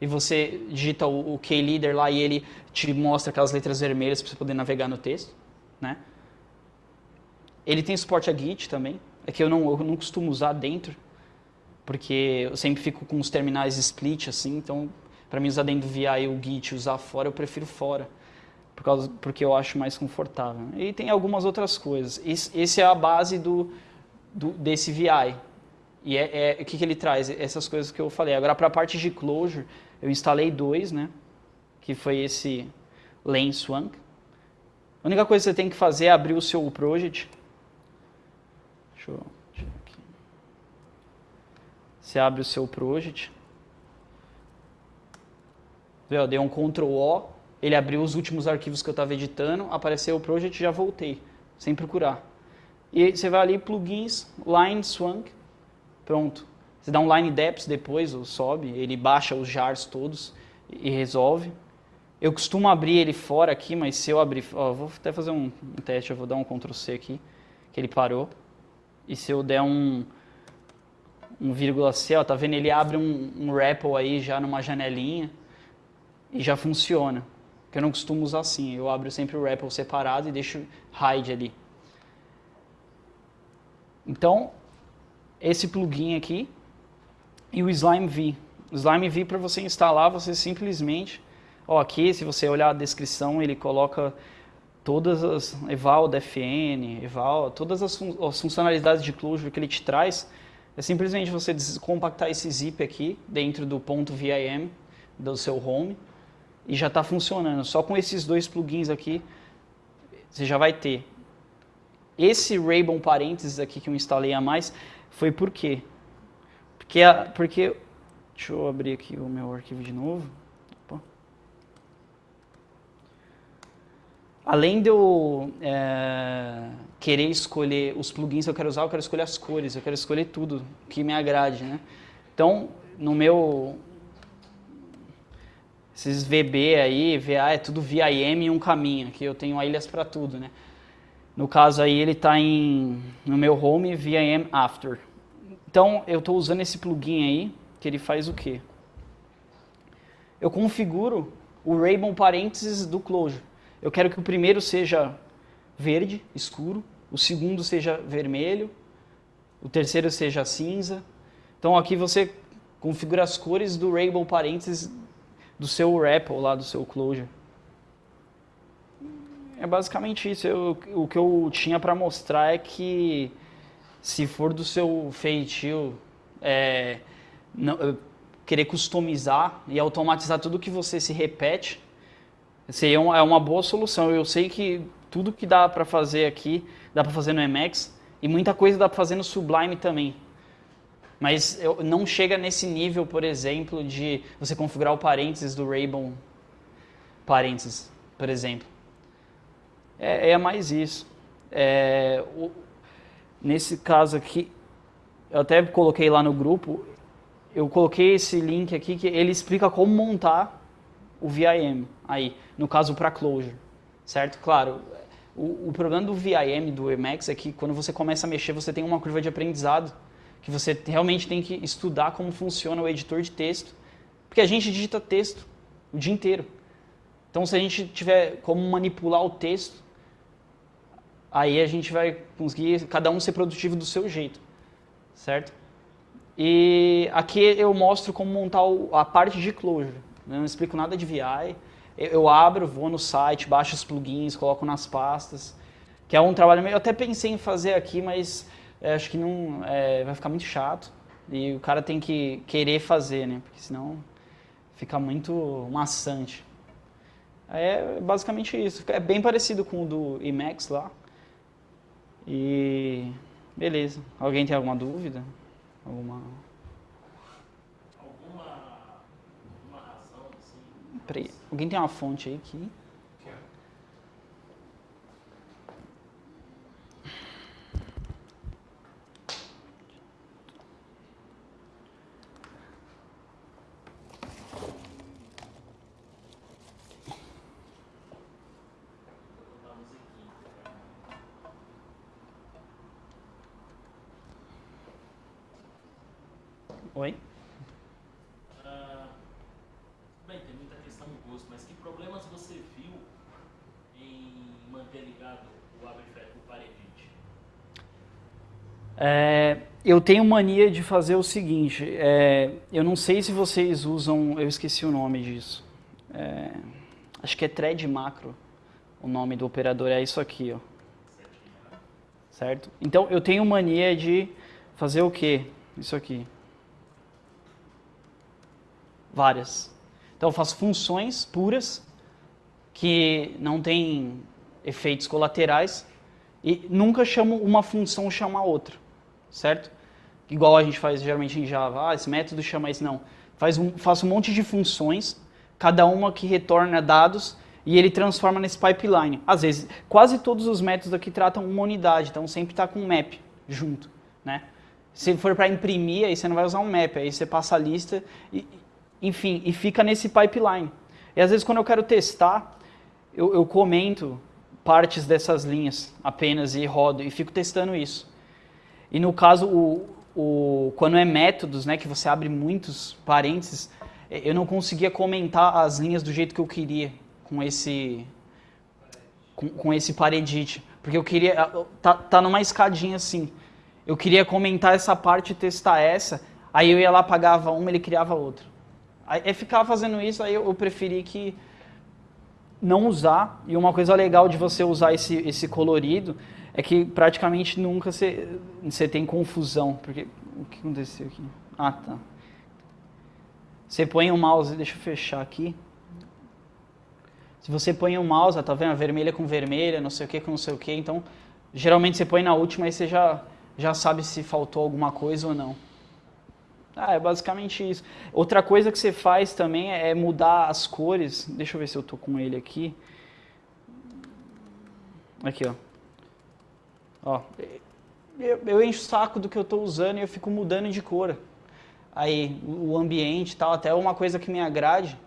e você digita o, o keyleader lá e ele te mostra aquelas letras vermelhas para você poder navegar no texto né? Ele tem suporte a Git também, é que eu não, eu não costumo usar dentro, porque eu sempre fico com os terminais split assim, então para mim usar dentro do VI o Git usar fora, eu prefiro fora, por causa, porque eu acho mais confortável. E tem algumas outras coisas. Esse, esse é a base do, do desse VI. E é, é, o que, que ele traz? Essas coisas que eu falei. Agora, para a parte de closure, eu instalei dois, né? Que foi esse Lane Swank, a única coisa que você tem que fazer é abrir o seu project. Deixa eu. Você abre o seu project. Eu dei um Ctrl O, ele abriu os últimos arquivos que eu estava editando, apareceu o project e já voltei, sem procurar. E você vai ali, plugins, line swank, pronto. Você dá um line depth depois, ou sobe, ele baixa os jars todos e resolve. Eu costumo abrir ele fora aqui, mas se eu abrir... Ó, vou até fazer um, um, teste, eu vou dar um Ctrl C aqui, que ele parou. E se eu der um, um vírgula C, ó, tá vendo? Ele abre um, um REPL aí já numa janelinha e já funciona. Que eu não costumo usar assim, eu abro sempre o REPL separado e deixo hide ali. Então, esse plugin aqui e o Slime V. O Slime V para você instalar, você simplesmente Ó, aqui, se você olhar a descrição, ele coloca todas as eval da FN, eval, todas as, fun as, funcionalidades de Clojure que ele te traz. É simplesmente você compactar esse zip aqui dentro do ponto .vim do seu home e já está funcionando. Só com esses dois plugins aqui, você já vai ter. Esse Raybon parênteses aqui que eu instalei a mais, foi por quê? Porque, porque deixa eu abrir aqui o meu arquivo de novo. Além de eu é, querer escolher os plugins que eu quero usar, eu quero escolher as cores, eu quero escolher tudo que me agrade, né? Então, no meu... Esses VB aí, VA, é tudo VIM e um caminho, que eu tenho ilhas para tudo, né? No caso aí, ele está no meu home VIM After. Então, eu estou usando esse plugin aí, que ele faz o quê? Eu configuro o Raybon parênteses do Clojure. Eu quero que o primeiro seja verde, escuro, o segundo seja vermelho, o terceiro seja cinza. Então aqui você configura as cores do Rainbow parênteses do seu REPL lá, do seu Clojure. É basicamente isso. Eu, o que eu tinha para mostrar é que se for do seu feitio é, não, querer customizar e automatizar tudo que você se repete, seria uma, é uma boa solução. Eu sei que tudo que dá para fazer aqui, dá para fazer no Emacs e muita coisa dá para fazer no Sublime também. Mas eu, não chega nesse nível, por exemplo, de você configurar o parênteses do Rainbow parênteses, por exemplo. É, é mais isso. É, o, nesse caso aqui, eu até coloquei lá no grupo, eu coloquei esse link aqui que ele explica como montar o VIM aí, no caso para Clojure, certo? Claro, o, o, problema do VIM, do Emacs, é que quando você começa a mexer, você tem uma curva de aprendizado, que você realmente tem que estudar como funciona o editor de texto, porque a gente digita texto o dia inteiro. Então, se a gente tiver como manipular o texto, aí a gente vai conseguir cada um ser produtivo do seu jeito, certo? E aqui eu mostro como montar a parte de Clojure. Não explico nada de VI. Eu abro, vou no site, baixo os plugins, coloco nas pastas, que é um trabalho meio... Eu até pensei em fazer aqui, mas é, acho que não é, vai ficar muito chato. E o cara tem que querer fazer, né? Porque senão fica muito maçante. É basicamente isso. É bem parecido com o do Emacs lá. E beleza. Alguém tem alguma dúvida? Alguma, alguma razão assim? Peraí, alguém tem uma fonte aí que Oi? Ah, bem, tem muita questão do gosto, mas que problemas você viu em manter ligado o Abrifet com o Paredite? É, eu tenho mania de fazer o seguinte, é, eu não sei se vocês usam, eu esqueci o nome disso, é, acho que é thread macro, o nome do operador é isso aqui, ó. Certo? Então eu tenho mania de fazer o que? Isso aqui várias. Então eu faço funções puras que não têm efeitos colaterais e nunca chamo uma função chama outra, certo? Igual a gente faz geralmente em Java, ah, esse método chama isso, não. Faz um, faço um monte de funções, cada uma que retorna dados e ele transforma nesse pipeline. Às vezes, quase todos os métodos aqui tratam uma unidade, então sempre está com um map junto, né? Se for para imprimir, aí você não vai usar um map, aí você passa a lista e, enfim, e fica nesse pipeline. E às vezes quando eu quero testar, eu, eu comento partes dessas linhas apenas e rodo e fico testando isso. E no caso, o, o, quando é métodos, né, que você abre muitos parênteses, eu não conseguia comentar as linhas do jeito que eu queria com esse com, com esse paredite, porque eu queria tá, tá numa escadinha assim. Eu queria comentar essa parte e testar essa, aí eu ia lá pagava uma, ele criava outra. Aí ficar fazendo isso, aí eu preferi que não usar. E uma coisa legal de você usar esse, esse colorido é que praticamente nunca você, tem confusão. Porque o que aconteceu aqui? Ah, tá. Você põe o mouse, deixa eu fechar aqui. Se você põe o mouse, tá vendo? Vermelha com vermelha, não sei o que com não sei o que. Então, geralmente você põe na última e você já, já sabe se faltou alguma coisa ou não. Ah, é basicamente isso. Outra coisa que você faz também é mudar as cores. Deixa eu ver se eu tô com ele aqui. Aqui, ó. Ó, eu, eu encho o saco do que eu estou usando e eu fico mudando de cor. Aí, o ambiente e tal, até uma coisa que me agrade.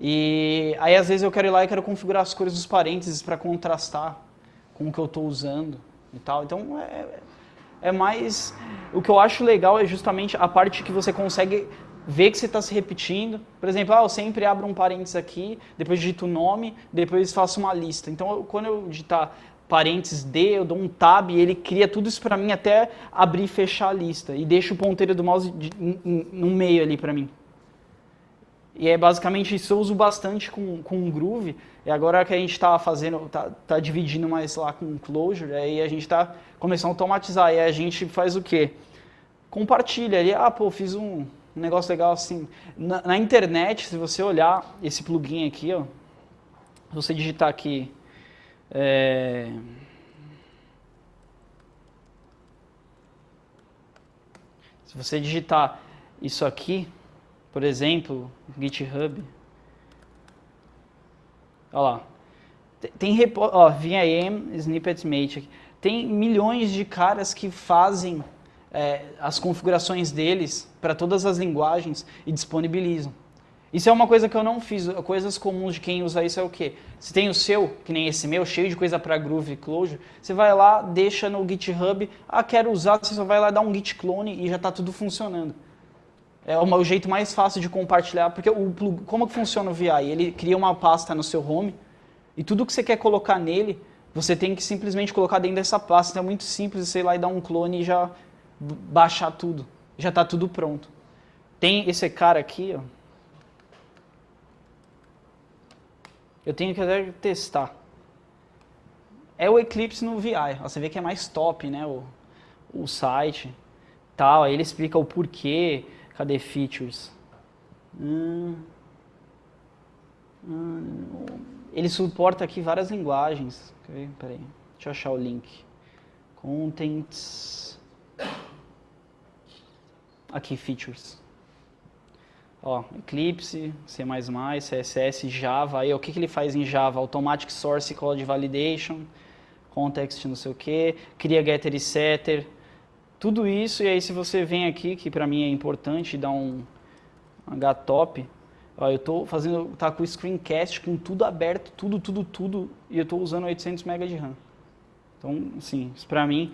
E aí, às vezes, eu quero ir lá e quero configurar as cores dos parênteses para contrastar com o que eu estou usando e tal. Então, é, é mais... O que eu acho legal é justamente a parte que você consegue ver que você está se repetindo. Por exemplo, ah, eu sempre abro um parênteses aqui, depois digito o nome, depois faço uma lista. Então, quando eu digitar parênteses D, eu dou um tab e ele cria tudo isso para mim até abrir e fechar a lista. E deixa o ponteiro do mouse de, no meio ali para mim. E é basicamente isso eu uso bastante com, com o Groove. E agora que a gente está fazendo, tá, tá dividindo mais lá com Clojure, aí a gente está começando a automatizar. E a gente faz o quê? Compartilha ali, ah, pô, fiz um negócio legal assim. Na, na internet, se você olhar esse plugin aqui, ó, você digitar aqui é... Se você digitar isso aqui, por exemplo, GitHub, olha lá, tem ó, VIM Snippet Mate, tem milhões de caras que fazem é, as configurações deles para todas as linguagens e disponibilizam. Isso é uma coisa que eu não fiz. Coisas comuns de quem usa isso é o quê? Se tem o seu, que nem esse meu, cheio de coisa para Groove e Clojure, você vai lá, deixa no GitHub, ah, quero usar, você só vai lá dar um git clone e já está tudo funcionando. É o jeito mais fácil de compartilhar, porque o como que funciona o VI? Ele cria uma pasta no seu home e tudo que você quer colocar nele, você tem que simplesmente colocar dentro dessa pasta. Então é muito simples você ir lá e dar um clone e já baixar tudo. Já está tudo pronto. Tem esse cara aqui, ó, Eu tenho que até testar. É o Eclipse no VI. Você vê que é mais top, né? O, o site. Tal. Aí ele explica o porquê. Cadê features? Hum, hum, ele suporta aqui várias linguagens. Peraí. Deixa eu achar o link. Contents. Aqui, features. Ó, Eclipse, C++, CSS, Java. Aí, o que, que ele faz em Java? Automatic Source Code Validation, Context não sei o que, cria getter e setter, tudo isso. E aí, se você vem aqui, que para mim é importante, dá um htop, ó, eu estou fazendo, tá com o screencast com tudo aberto, tudo, tudo, tudo, e eu estou usando 800 MB de RAM. Então, assim, isso para mim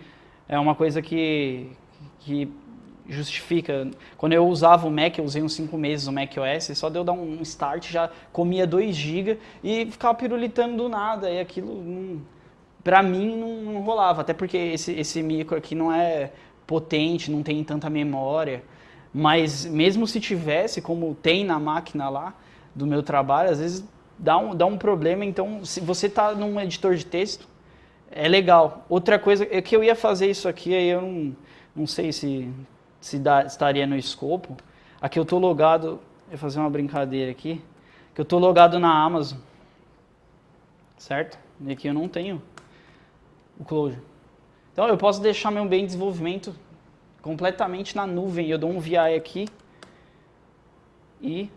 é uma coisa que, que justifica. Quando eu usava o Mac, eu usei uns 5 meses o Mac OS, só deu dar um start, já comia 2 GB e ficava pirulitando do nada. E aquilo, não, pra mim, não, não, rolava. Até porque esse, esse micro aqui não é potente, não tem tanta memória. Mas mesmo se tivesse, como tem na máquina lá do meu trabalho, às vezes dá um, dá um problema. Então, se você está num editor de texto, é legal. Outra coisa, é que eu ia fazer isso aqui, aí eu não, não sei se se dá, estaria no escopo. Aqui eu estou logado, vou fazer uma brincadeira aqui, que eu estou logado na Amazon, certo? E aqui eu não tenho o Clojure. Então eu posso deixar meu bem de desenvolvimento completamente na nuvem. Eu dou um VI aqui e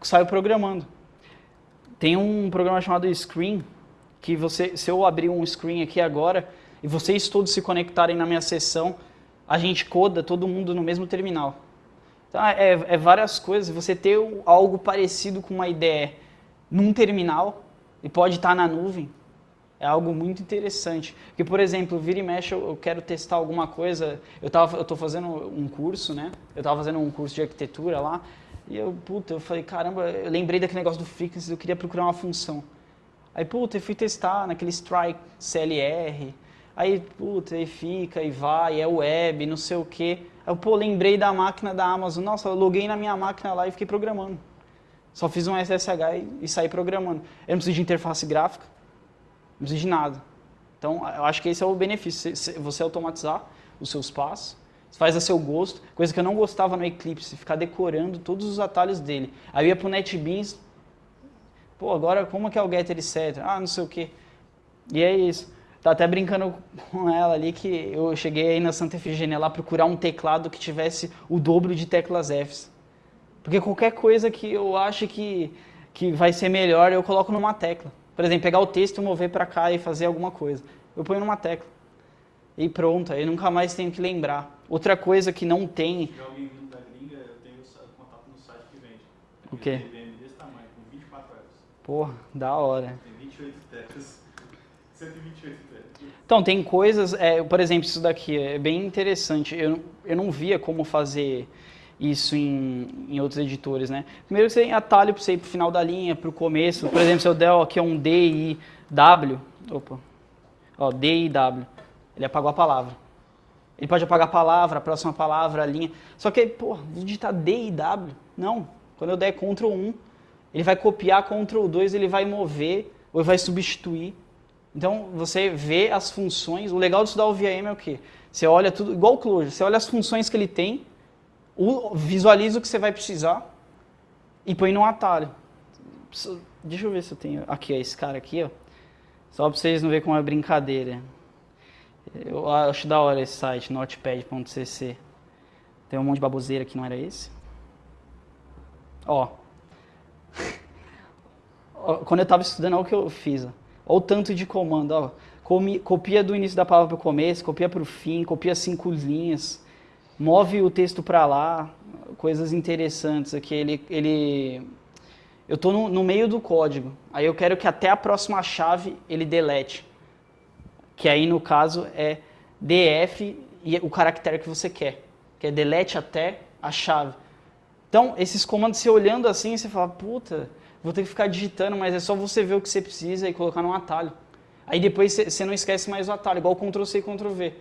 saio programando. Tem um programa chamado Screen, que você, se eu abrir um screen aqui agora e vocês todos se conectarem na minha sessão, a gente coda todo mundo no mesmo terminal. Então, é, é várias coisas. Você ter algo parecido com uma ideia num terminal e pode estar na nuvem é algo muito interessante. Porque, por exemplo, vira e mexe, eu, quero testar alguma coisa. Eu tava, eu tô fazendo um curso, né? Eu estava fazendo um curso de arquitetura lá. E eu, puta, eu falei, caramba, eu lembrei daquele negócio do Frequency, eu queria procurar uma função. Aí, puta, eu fui testar naquele strike CLR, Aí, puta, aí fica, e vai, é web, não sei o quê. Aí eu, pô, lembrei da máquina da Amazon. Nossa, eu loguei na minha máquina lá e fiquei programando. Só fiz um SSH e, e saí programando. Eu não preciso de interface gráfica, não preciso de nada. Então, eu acho que esse é o benefício, você automatizar os seus passos, faz a seu gosto, coisa que eu não gostava no Eclipse, ficar decorando todos os atalhos dele. Aí eu ia pro NetBeans, pô, agora como que é o getter e setter? Ah, não sei o quê. E é isso. Tá até brincando com ela ali que eu cheguei aí na Santa Efigênia lá procurar um teclado que tivesse o dobro de teclas Fs. Porque qualquer coisa que eu acho que, que vai ser melhor, eu coloco numa tecla. Por exemplo, pegar o texto, mover para cá e fazer alguma coisa. Eu ponho numa tecla. E pronto, aí nunca mais tenho que lembrar. Outra coisa que não tem... Se alguém vindo da gringa, eu tenho contato no site que vende. O quê? desse tamanho, com 24 Fs. Porra, da hora. Tem 28 teclas. 128 então, tem coisas, é, por exemplo, isso daqui é bem interessante. Eu, eu não via como fazer isso em, em outros editores, né? Primeiro você tem atalho para você ir para o final da linha, para o começo. Por exemplo, se eu der aqui um D, I, W, opa, Ó, D e W. Ele apagou a palavra. Ele pode apagar a palavra, a próxima palavra, a linha. Só que, pô, vou digitar D e W. Não. Quando eu der Ctrl 1, ele vai copiar Ctrl 2, ele vai mover ou vai substituir. Então, você vê as funções. O legal de estudar o VIM é o quê? Você olha tudo, igual o Clojure, você olha as funções que ele tem, visualiza o que você vai precisar e põe num atalho. Deixa eu ver se eu tenho. Aqui, ó, esse cara aqui, ó. Só para vocês não verem como é brincadeira. Eu acho da hora esse site, notepad.cc. Tem um monte de baboseira que não era esse. Ó. Quando eu estava estudando, olha o que eu fiz. Ó. Olha o tanto de comando. Ó. Copia do início da palavra para o começo, copia para o fim, copia cinco linhas, move o texto para lá. Coisas interessantes aqui. Ele, ele eu estou no, no, meio do código, aí eu quero que até a próxima chave ele delete, que aí no caso é df e o caractere que você quer, que é delete até a chave. Então, esses comandos, você olhando assim, você fala, puta, vou ter que ficar digitando, mas é só você ver o que você precisa e colocar num atalho. Aí depois você não esquece mais o atalho, igual Ctrl-C e Ctrl-V.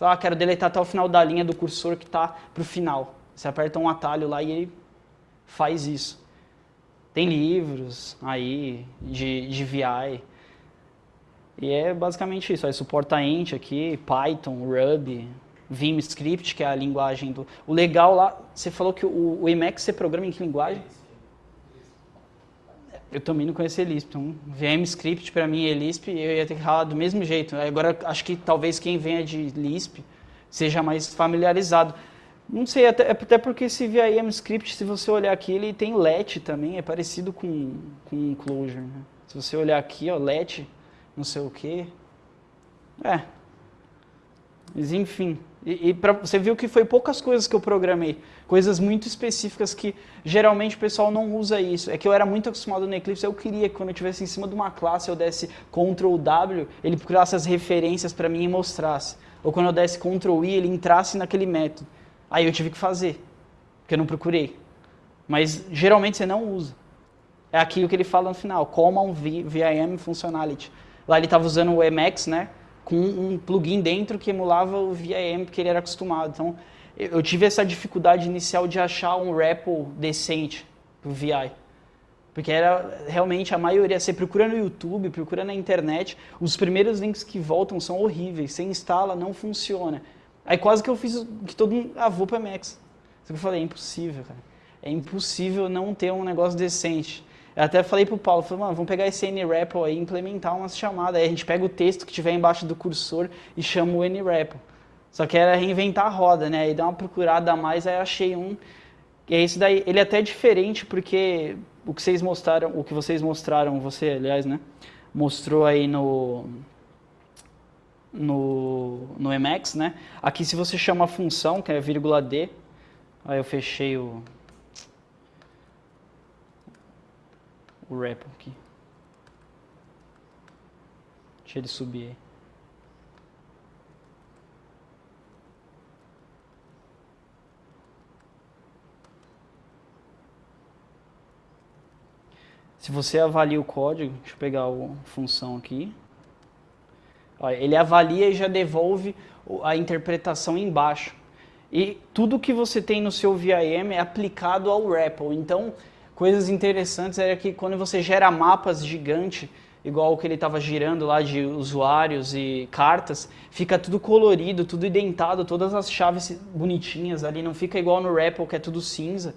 Ah, quero deletar até o final da linha do cursor que está para o final. Você aperta um atalho lá e ele faz isso. Tem livros aí de, de VI. E é basicamente isso. Aí suporta Ent aqui, Python, Ruby, Vim Script, que é a linguagem do... O legal lá, você falou que o, o Emacs você programa em que linguagem? Eu também não conhecia Lisp, então VM Script para mim é Lisp eu ia ter que falar do mesmo jeito. Agora acho que talvez quem venha de Lisp seja mais familiarizado. Não sei, até, até porque esse VIM script, se você olhar aqui, ele tem let também, é parecido com, com Clojure. Né? Se você olhar aqui, ó, let, não sei o que. É. Mas enfim. E, e pra, você viu que foi poucas coisas que eu programei. Coisas muito específicas que geralmente o pessoal não usa isso. É que eu era muito acostumado no Eclipse, eu queria que quando eu estivesse em cima de uma classe eu desse Ctrl W, ele procurasse as referências para mim e mostrasse. Ou quando eu desse Ctrl I, ele entrasse naquele método. Aí eu tive que fazer, porque eu não procurei. Mas geralmente você não usa. É aquilo que ele fala no final, Common VIM Functionality. Lá ele estava usando o Emacs, né? Com um plugin dentro que emulava o VIM, porque ele era acostumado. Então, eu tive essa dificuldade inicial de achar um REPL decente para o VI. Porque era realmente a maioria, você procura no YouTube, procura na internet, os primeiros links que voltam são horríveis. Você instala, não funciona. Aí quase que eu fiz que todo mundo, ah, vou para Max. Que eu falei, é impossível, cara. É impossível não ter um negócio decente. Eu até falei pro Paulo, falei, mano, vamos pegar esse NREPL aí e implementar umas chamadas. Aí a gente pega o texto que tiver embaixo do cursor e chama o NREPL. Só que era reinventar a roda, né? Aí dá uma procurada a mais, aí achei um. E é isso daí. Ele é até diferente porque o que vocês mostraram, o que vocês mostraram, você, aliás, né? Mostrou aí no no, no Emacs, né? Aqui se você chama a função, que é vírgula D, aí eu fechei o, o repo aqui. Deixa ele subir. Se você avalia o código, deixa eu pegar a função aqui ele avalia e já devolve a interpretação embaixo. E tudo que você tem no seu VIM é aplicado ao REPL. Então, coisas interessantes era que quando você gera mapas gigante, igual o que ele estava girando lá de usuários e cartas, fica tudo colorido, tudo identado, todas as chaves bonitinhas ali, não fica igual no REPL que é tudo cinza.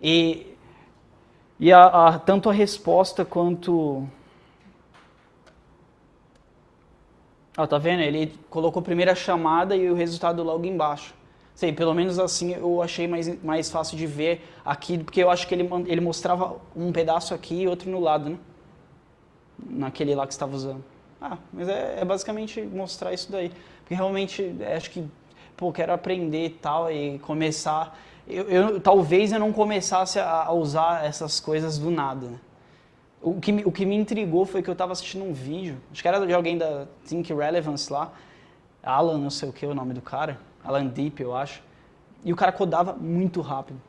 E, e a, a, tanto a resposta quanto Ó, tá vendo? Ele colocou a primeira chamada e o resultado logo embaixo. Sei, pelo menos assim eu achei mais, mais fácil de ver aqui, porque eu acho que ele, ele mostrava um pedaço aqui e outro no lado, né? Naquele lá que estava usando. Ah, mas é, é, basicamente mostrar isso daí. Porque realmente é, acho que, pô, quero aprender e tal e começar. Eu, eu, talvez eu não começasse a, a usar essas coisas do nada, né? O que, o que me intrigou foi que eu estava assistindo um vídeo, acho que era de alguém da Think Relevance lá, Alan, não sei o que é o nome do cara, Alan Deep, eu acho, e o cara codava muito rápido.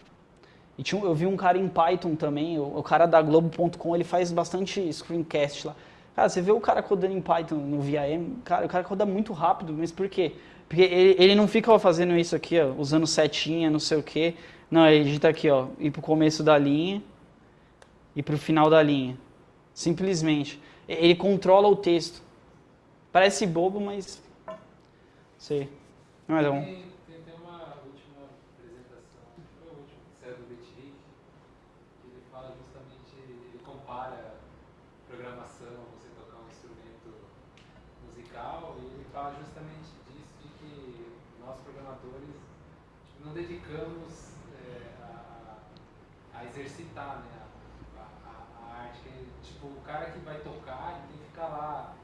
E tinha, eu vi um cara em Python também, o, o cara da Globo.com, ele faz bastante screencast lá. Cara, você vê o cara codando em Python no VIM, cara, o cara coda muito rápido, mas por quê? Porque ele, ele não fica fazendo isso aqui, ó, usando setinha, não sei o quê. Não, ele digita aqui, ó, ir pro começo da linha e pro final da linha. Simplesmente. Ele controla o texto. Parece bobo, mas... Sei. É bom. Tem, tem até uma última apresentação, foi a última, que saiu do Betrik, que ele fala justamente, ele compara programação, você tocar um instrumento musical, e ele fala justamente disso, de que nós programadores tipo, não dedicamos é, a, a exercitar né, a, a, a arte. Tipo, o cara que vai tocar, ele tem que ficar lá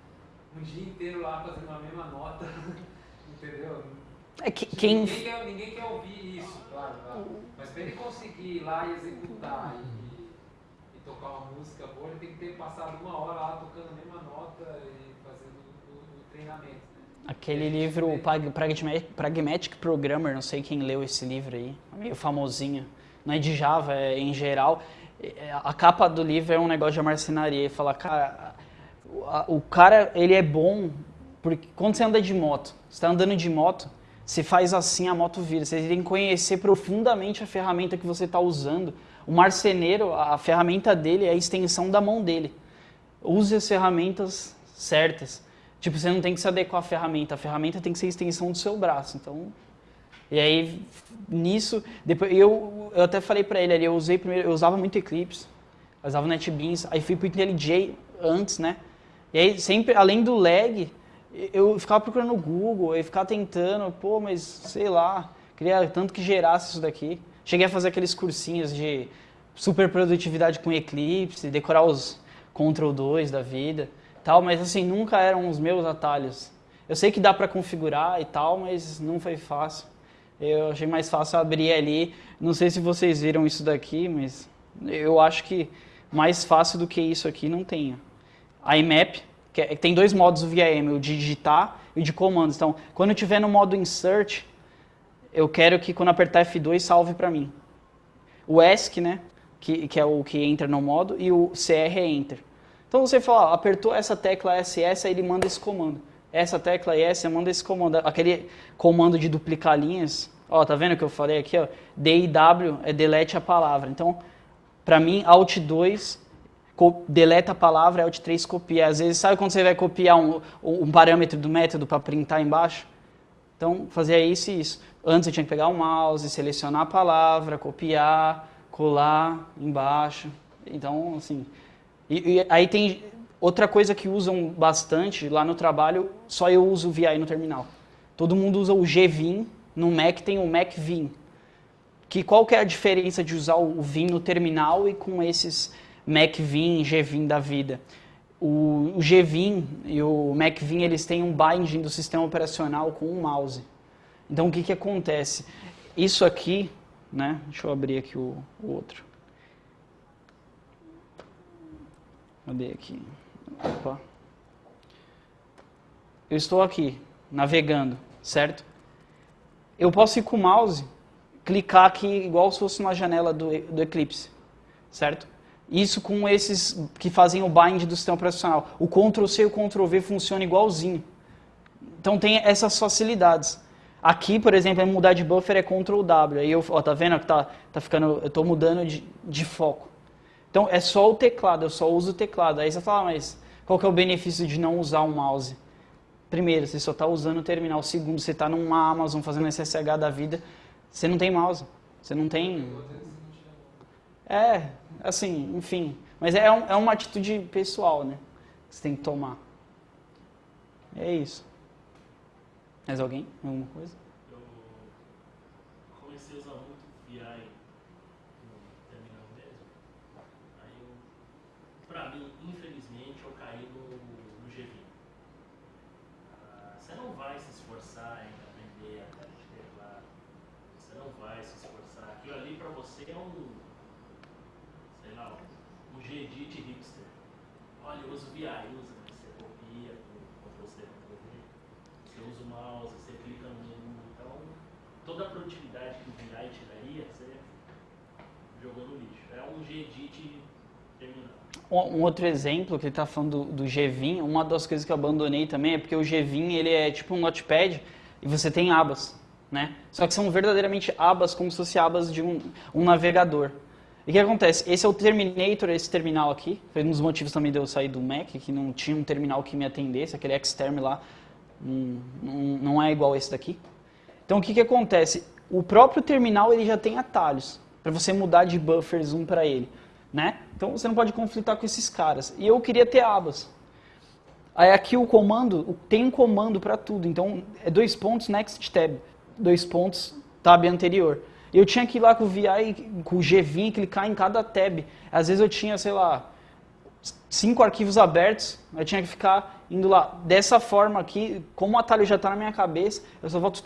um dia inteiro lá fazendo a mesma nota, entendeu? É que, quem... Ninguém quer, ninguém quer ouvir isso, claro, claro. Mas para ele conseguir ir lá e executar e, e tocar uma música boa, ele tem que ter passado uma hora lá tocando a mesma nota e fazendo o, o treinamento. Né? Aquele livro Prag- Pragmatic, Pragmatic Programmer, não sei quem leu esse livro aí, meio famosinho. Não é de Java, é em geral. É, A capa do livro é um negócio de marcenaria. Ele fala, cara, o cara, ele é bom porque quando você anda de moto, você está andando de moto, você faz assim, a moto vira. Você tem que conhecer profundamente a ferramenta que você está usando. O marceneiro, a ferramenta dele é a extensão da mão dele use as ferramentas certas. Tipo, você não tem que se adequar à ferramenta, a ferramenta tem que ser a extensão do seu braço. Então, e aí nisso, depois eu, eu até falei pra ele ali, eu usei primeiro, eu usava muito Eclipse, usava NetBeans, aí fui pro IntelliJ antes, né? E aí sempre além do lag, eu ficava procurando no Google, eu ficava tentando, pô, mas sei lá, queria tanto que gerasse isso daqui. Cheguei a fazer aqueles cursinhos de super produtividade com Eclipse, decorar os Ctrl 2 da vida, tal, mas assim, nunca eram os meus atalhos. Eu sei que dá para configurar e tal, mas não foi fácil. Eu achei mais fácil abrir ali. Não sei se vocês viram isso daqui, mas eu acho que mais fácil do que isso aqui não tem. IMAP, que é- tem dois modos do VIM, o de digitar e de comandos. Então, quando eu estiver no modo insert, eu quero que quando apertar F2 salve para mim. O ESC, né, que, que é o que entra no modo, e o CR é enter. Então você fala, ó, apertou essa tecla SS, aí ele manda esse comando. Essa tecla S, manda esse comando. Aquele comando de duplicar linhas, ó, tá vendo o que eu falei aqui, ó? DIW é delete a palavra. Então, para mim, Alt 2 co- deleta a palavra, Alt 3 copia. Às vezes, sabe quando você vai copiar um, um parâmetro do método para printar embaixo? Então, fazia isso e isso. Antes eu tinha que pegar o mouse, selecionar a palavra, copiar, colar embaixo. Então, assim. E, e aí tem outra coisa que usam bastante lá no trabalho, só eu uso o VI no terminal. Todo mundo usa o GVim, no Mac tem o MacVim. Que qual que é a diferença de usar o Vim no terminal e com esses MacVim, GVim da vida? O, o e o MacVim, eles têm um binding do sistema operacional com o mouse. Então, o que, que acontece? Isso aqui, né? Deixa eu abrir aqui o, o outro. Cadê aqui? Opa. Eu estou aqui, navegando, certo? Eu posso ir com o mouse, clicar aqui igual se fosse uma janela do, do Eclipse, certo? Isso com esses que fazem o bind do sistema operacional. O Ctrl C e o Ctrl V funcionam igualzinho. Então tem essas facilidades. Aqui, por exemplo, é mudar de buffer é Ctrl W. Aí eu, ó, tá vendo que tá, tá ficando, eu tô mudando de, de foco. Então é só o teclado, eu só uso o teclado. Aí você fala, ah, mas qual que é o benefício de não usar o mouse? Primeiro, você só está usando o terminal. Segundo, você está numa Amazon fazendo SSH da vida, você não tem mouse. Você não tem. É, assim, enfim. Mas é, um- é uma atitude pessoal, né? Que você tem que tomar. É isso. Mais alguém? Alguma coisa? Eu comecei a usar muito VI no terminal mesmo. Aí eu, pra mim, infelizmente, eu caí no, no GV. Ah, você não vai se esforçar em aprender a tela de teclado. Você não vai se esforçar. Aquilo ali pra você é um, sei lá, um Gedit hipster. VI, usa. né? Você copia com Ctrl V. Você usa o mouse, você clica no menu. Então, toda a produtividade que o VI tiraria, você jogou no lixo. É um Gedit terminal. Um outro exemplo que ele está falando do, do Gvim, uma das coisas que eu abandonei também é porque o Gvim ele é tipo um notepad e você tem abas, né? Só que são verdadeiramente abas como se fossem abas de um, um navegador. E o que acontece? Esse é o Terminator, esse terminal aqui. Foi um dos motivos também de eu sair do Mac, que não tinha um terminal que me atendesse, aquele Xterm lá não, não, é igual esse daqui. Então o que, que acontece? O próprio terminal ele já tem atalhos para você mudar de buffers um para ele, né? Então você não pode conflitar com esses caras. E eu queria ter abas. Aí aqui o comando, tem um comando para tudo. Então é dois pontos next tab, dois pontos tab anterior. Eu tinha que ir lá com o VI, com o Gvim, clicar em cada tab. Às vezes eu tinha, sei lá, cinco arquivos abertos, eu tinha que ficar indo lá. Dessa forma aqui, como o atalho já está na minha cabeça, eu só volto.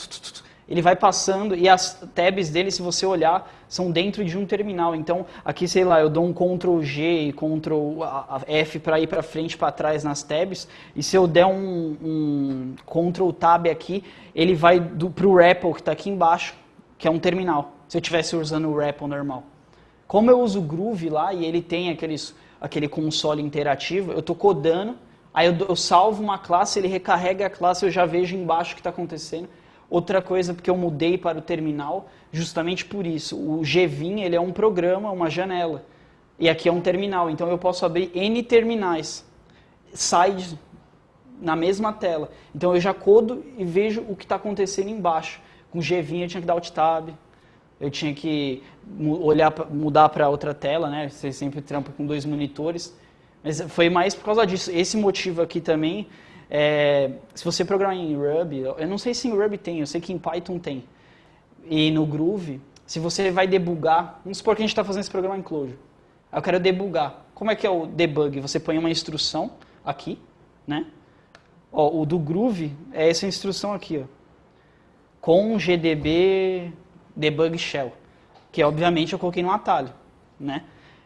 Ele vai passando e as tabs dele, se você olhar, são dentro de um terminal. Então, aqui, sei lá, eu dou um Ctrl G e Ctrl F para ir para frente, para trás nas tabs. E se eu der um, um Ctrl Tab aqui, ele vai para o REPL que está aqui embaixo, que é um terminal. Se eu estivesse usando o REPL normal. Como eu uso o Groove lá e ele tem aqueles, aquele console interativo, eu estou codando, aí eu, eu, salvo uma classe, ele recarrega a classe, eu já vejo embaixo o que está acontecendo. Outra coisa, porque eu mudei para o terminal, justamente por isso. O Gvim, ele é um programa, uma janela. E aqui é um terminal, então eu posso abrir N terminais, sides na mesma tela. Então eu já codo e vejo o que está acontecendo embaixo. Com Gvim eu tinha que dar Alt Tab, eu tinha que olhar, mudar para outra tela, né? Você sempre trampa com dois monitores. Mas foi mais por causa disso. Esse motivo aqui também, é, se você programar em Ruby, eu não sei se em Ruby tem, eu sei que em Python tem. E no Groove, se você vai debugar, vamos supor que a gente está fazendo esse programa em Clojure. Eu quero debugar. Como é que é o debug? Você põe uma instrução aqui, né? Ó, o do Groove é essa instrução aqui, ó. Com gdb debug shell, que obviamente eu coloquei no atalho, né?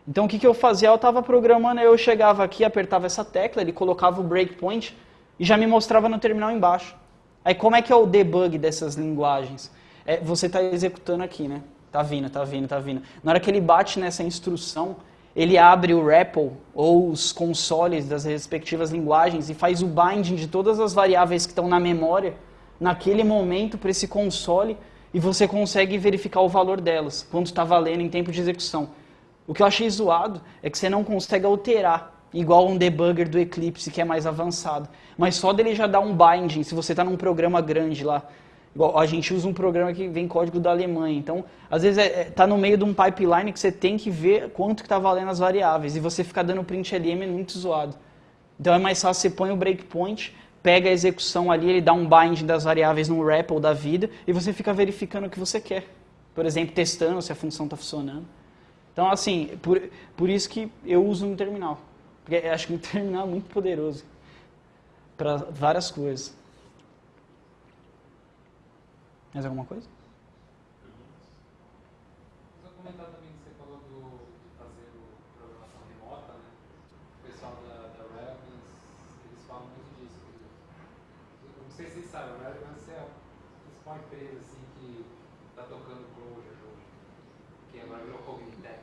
Então o que, que eu fazia? Eu estava programando, eu chegava aqui, apertava essa tecla, ele colocava o breakpoint e já me mostrava no terminal embaixo. Aí como é que é o debug dessas linguagens? É, você está executando aqui, né? Tá vindo, tá vindo, tá vindo. Na hora que ele bate nessa instrução, ele abre o REPL ou os consoles das respectivas linguagens e faz o binding de todas as variáveis que estão na memória naquele momento para esse console e você consegue verificar o valor delas, quanto está valendo em tempo de execução. O que eu achei zoado é que você não consegue alterar, igual um debugger do Eclipse, que é mais avançado. Mas só dele já dá um binding, se você está num programa grande lá. Igual, a gente usa um programa que vem código da Alemanha. Então, às vezes, está é, tá no meio de um pipeline que você tem que ver quanto está valendo as variáveis. E você ficar dando print LM é muito zoado. Então, é mais fácil, você põe o breakpoint, pega a execução ali, ele dá um bind das variáveis no REPL da vida e você fica verificando o que você quer. Por exemplo, testando se a função está funcionando. Então, assim, por, por isso que eu uso no terminal. Porque acho que o terminal é muito poderoso para várias coisas. Mais alguma coisa? Só comentar também que você falou do, de fazer o programação remota, né? O pessoal da, da Relevance, eles falam muito disso. que- Não sei se vocês sabem, a Relevance é a principal empresa assim, que está tocando Clojure hoje, que agora virou Cognitec.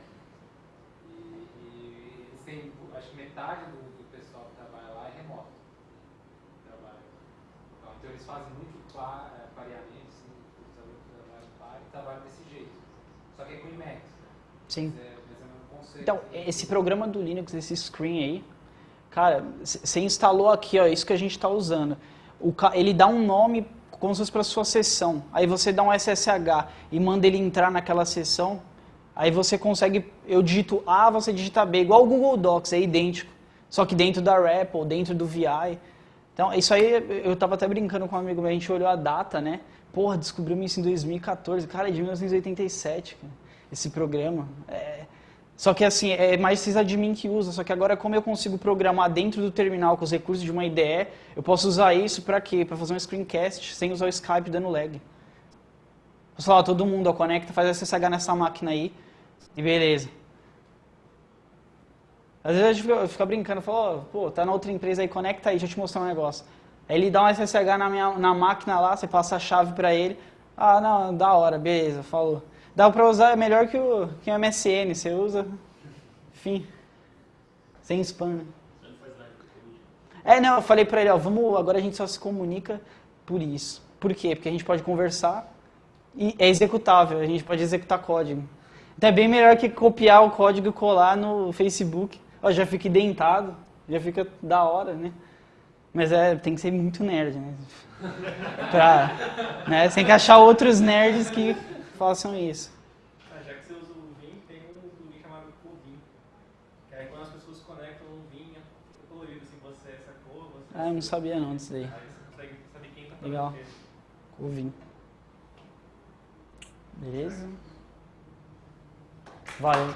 E, e eles têm, acho que metade do, do pessoal que trabalha lá é remoto. Trabalha. Então, então eles fazem muito pa- eh, pareamento, assim, os alunos que trabalham em par, e trabalham desse jeito. Só que é com Emacs, né? Sim. É, é. Então, esse programa do Linux, esse screen aí, cara, você instalou aqui, ó, isso que a gente está usando. O, ele dá um nome como se fosse para sua sessão. Aí você dá um SSH e manda ele entrar naquela sessão. Aí você consegue, eu digito A, você digita B, igual o Google Docs, é idêntico. Só que dentro da REPL, dentro do VI. Então, isso aí, eu tava até brincando com um amigo meu, a gente olhou a data, né? Porra, descobrimos isso em 2014. Cara, é de 1987, cara, esse programa. É... Só que assim, é mais sysadmin que usa. Só que agora, como eu consigo programar dentro do terminal com os recursos de uma IDE, eu posso usar isso para quê? Para fazer um screencast sem usar o Skype dando lag. Posso falar, todo mundo, ó, conecta, faz SSH nessa máquina aí, e beleza. Às vezes a gente fica, fica brincando, fala, ó, pô, tá na outra empresa aí, conecta aí, deixa eu te mostrar um negócio. Aí ele dá um SSH na, minha, na máquina lá, você passa a chave para ele. Ah, não, da hora, beleza, falou. Dá para usar, é melhor que o, que o MSN, você usa, enfim. Sem spam, né? É, não, eu falei pra ele, ó, vamos, agora a gente só se comunica por isso. Por quê? Porque a gente pode conversar e é executável, a gente pode executar código. Então é bem melhor que copiar o código e colar no Facebook. Ó, já fica identado, já fica da hora, né? Mas é, tem que ser muito nerd, né? Pra, né? Você tem que achar outros nerds que façam isso. Ah, já que você usa o Vim, tem um plugin chamado Covim. Que aí quando as pessoas conectam no Vim, fica colorido assim, você é essa cor, você... Ah, eu não sabia não disso daí. Aí você consegue saber quem tá Legal. o. Covim. Beleza? Valeu.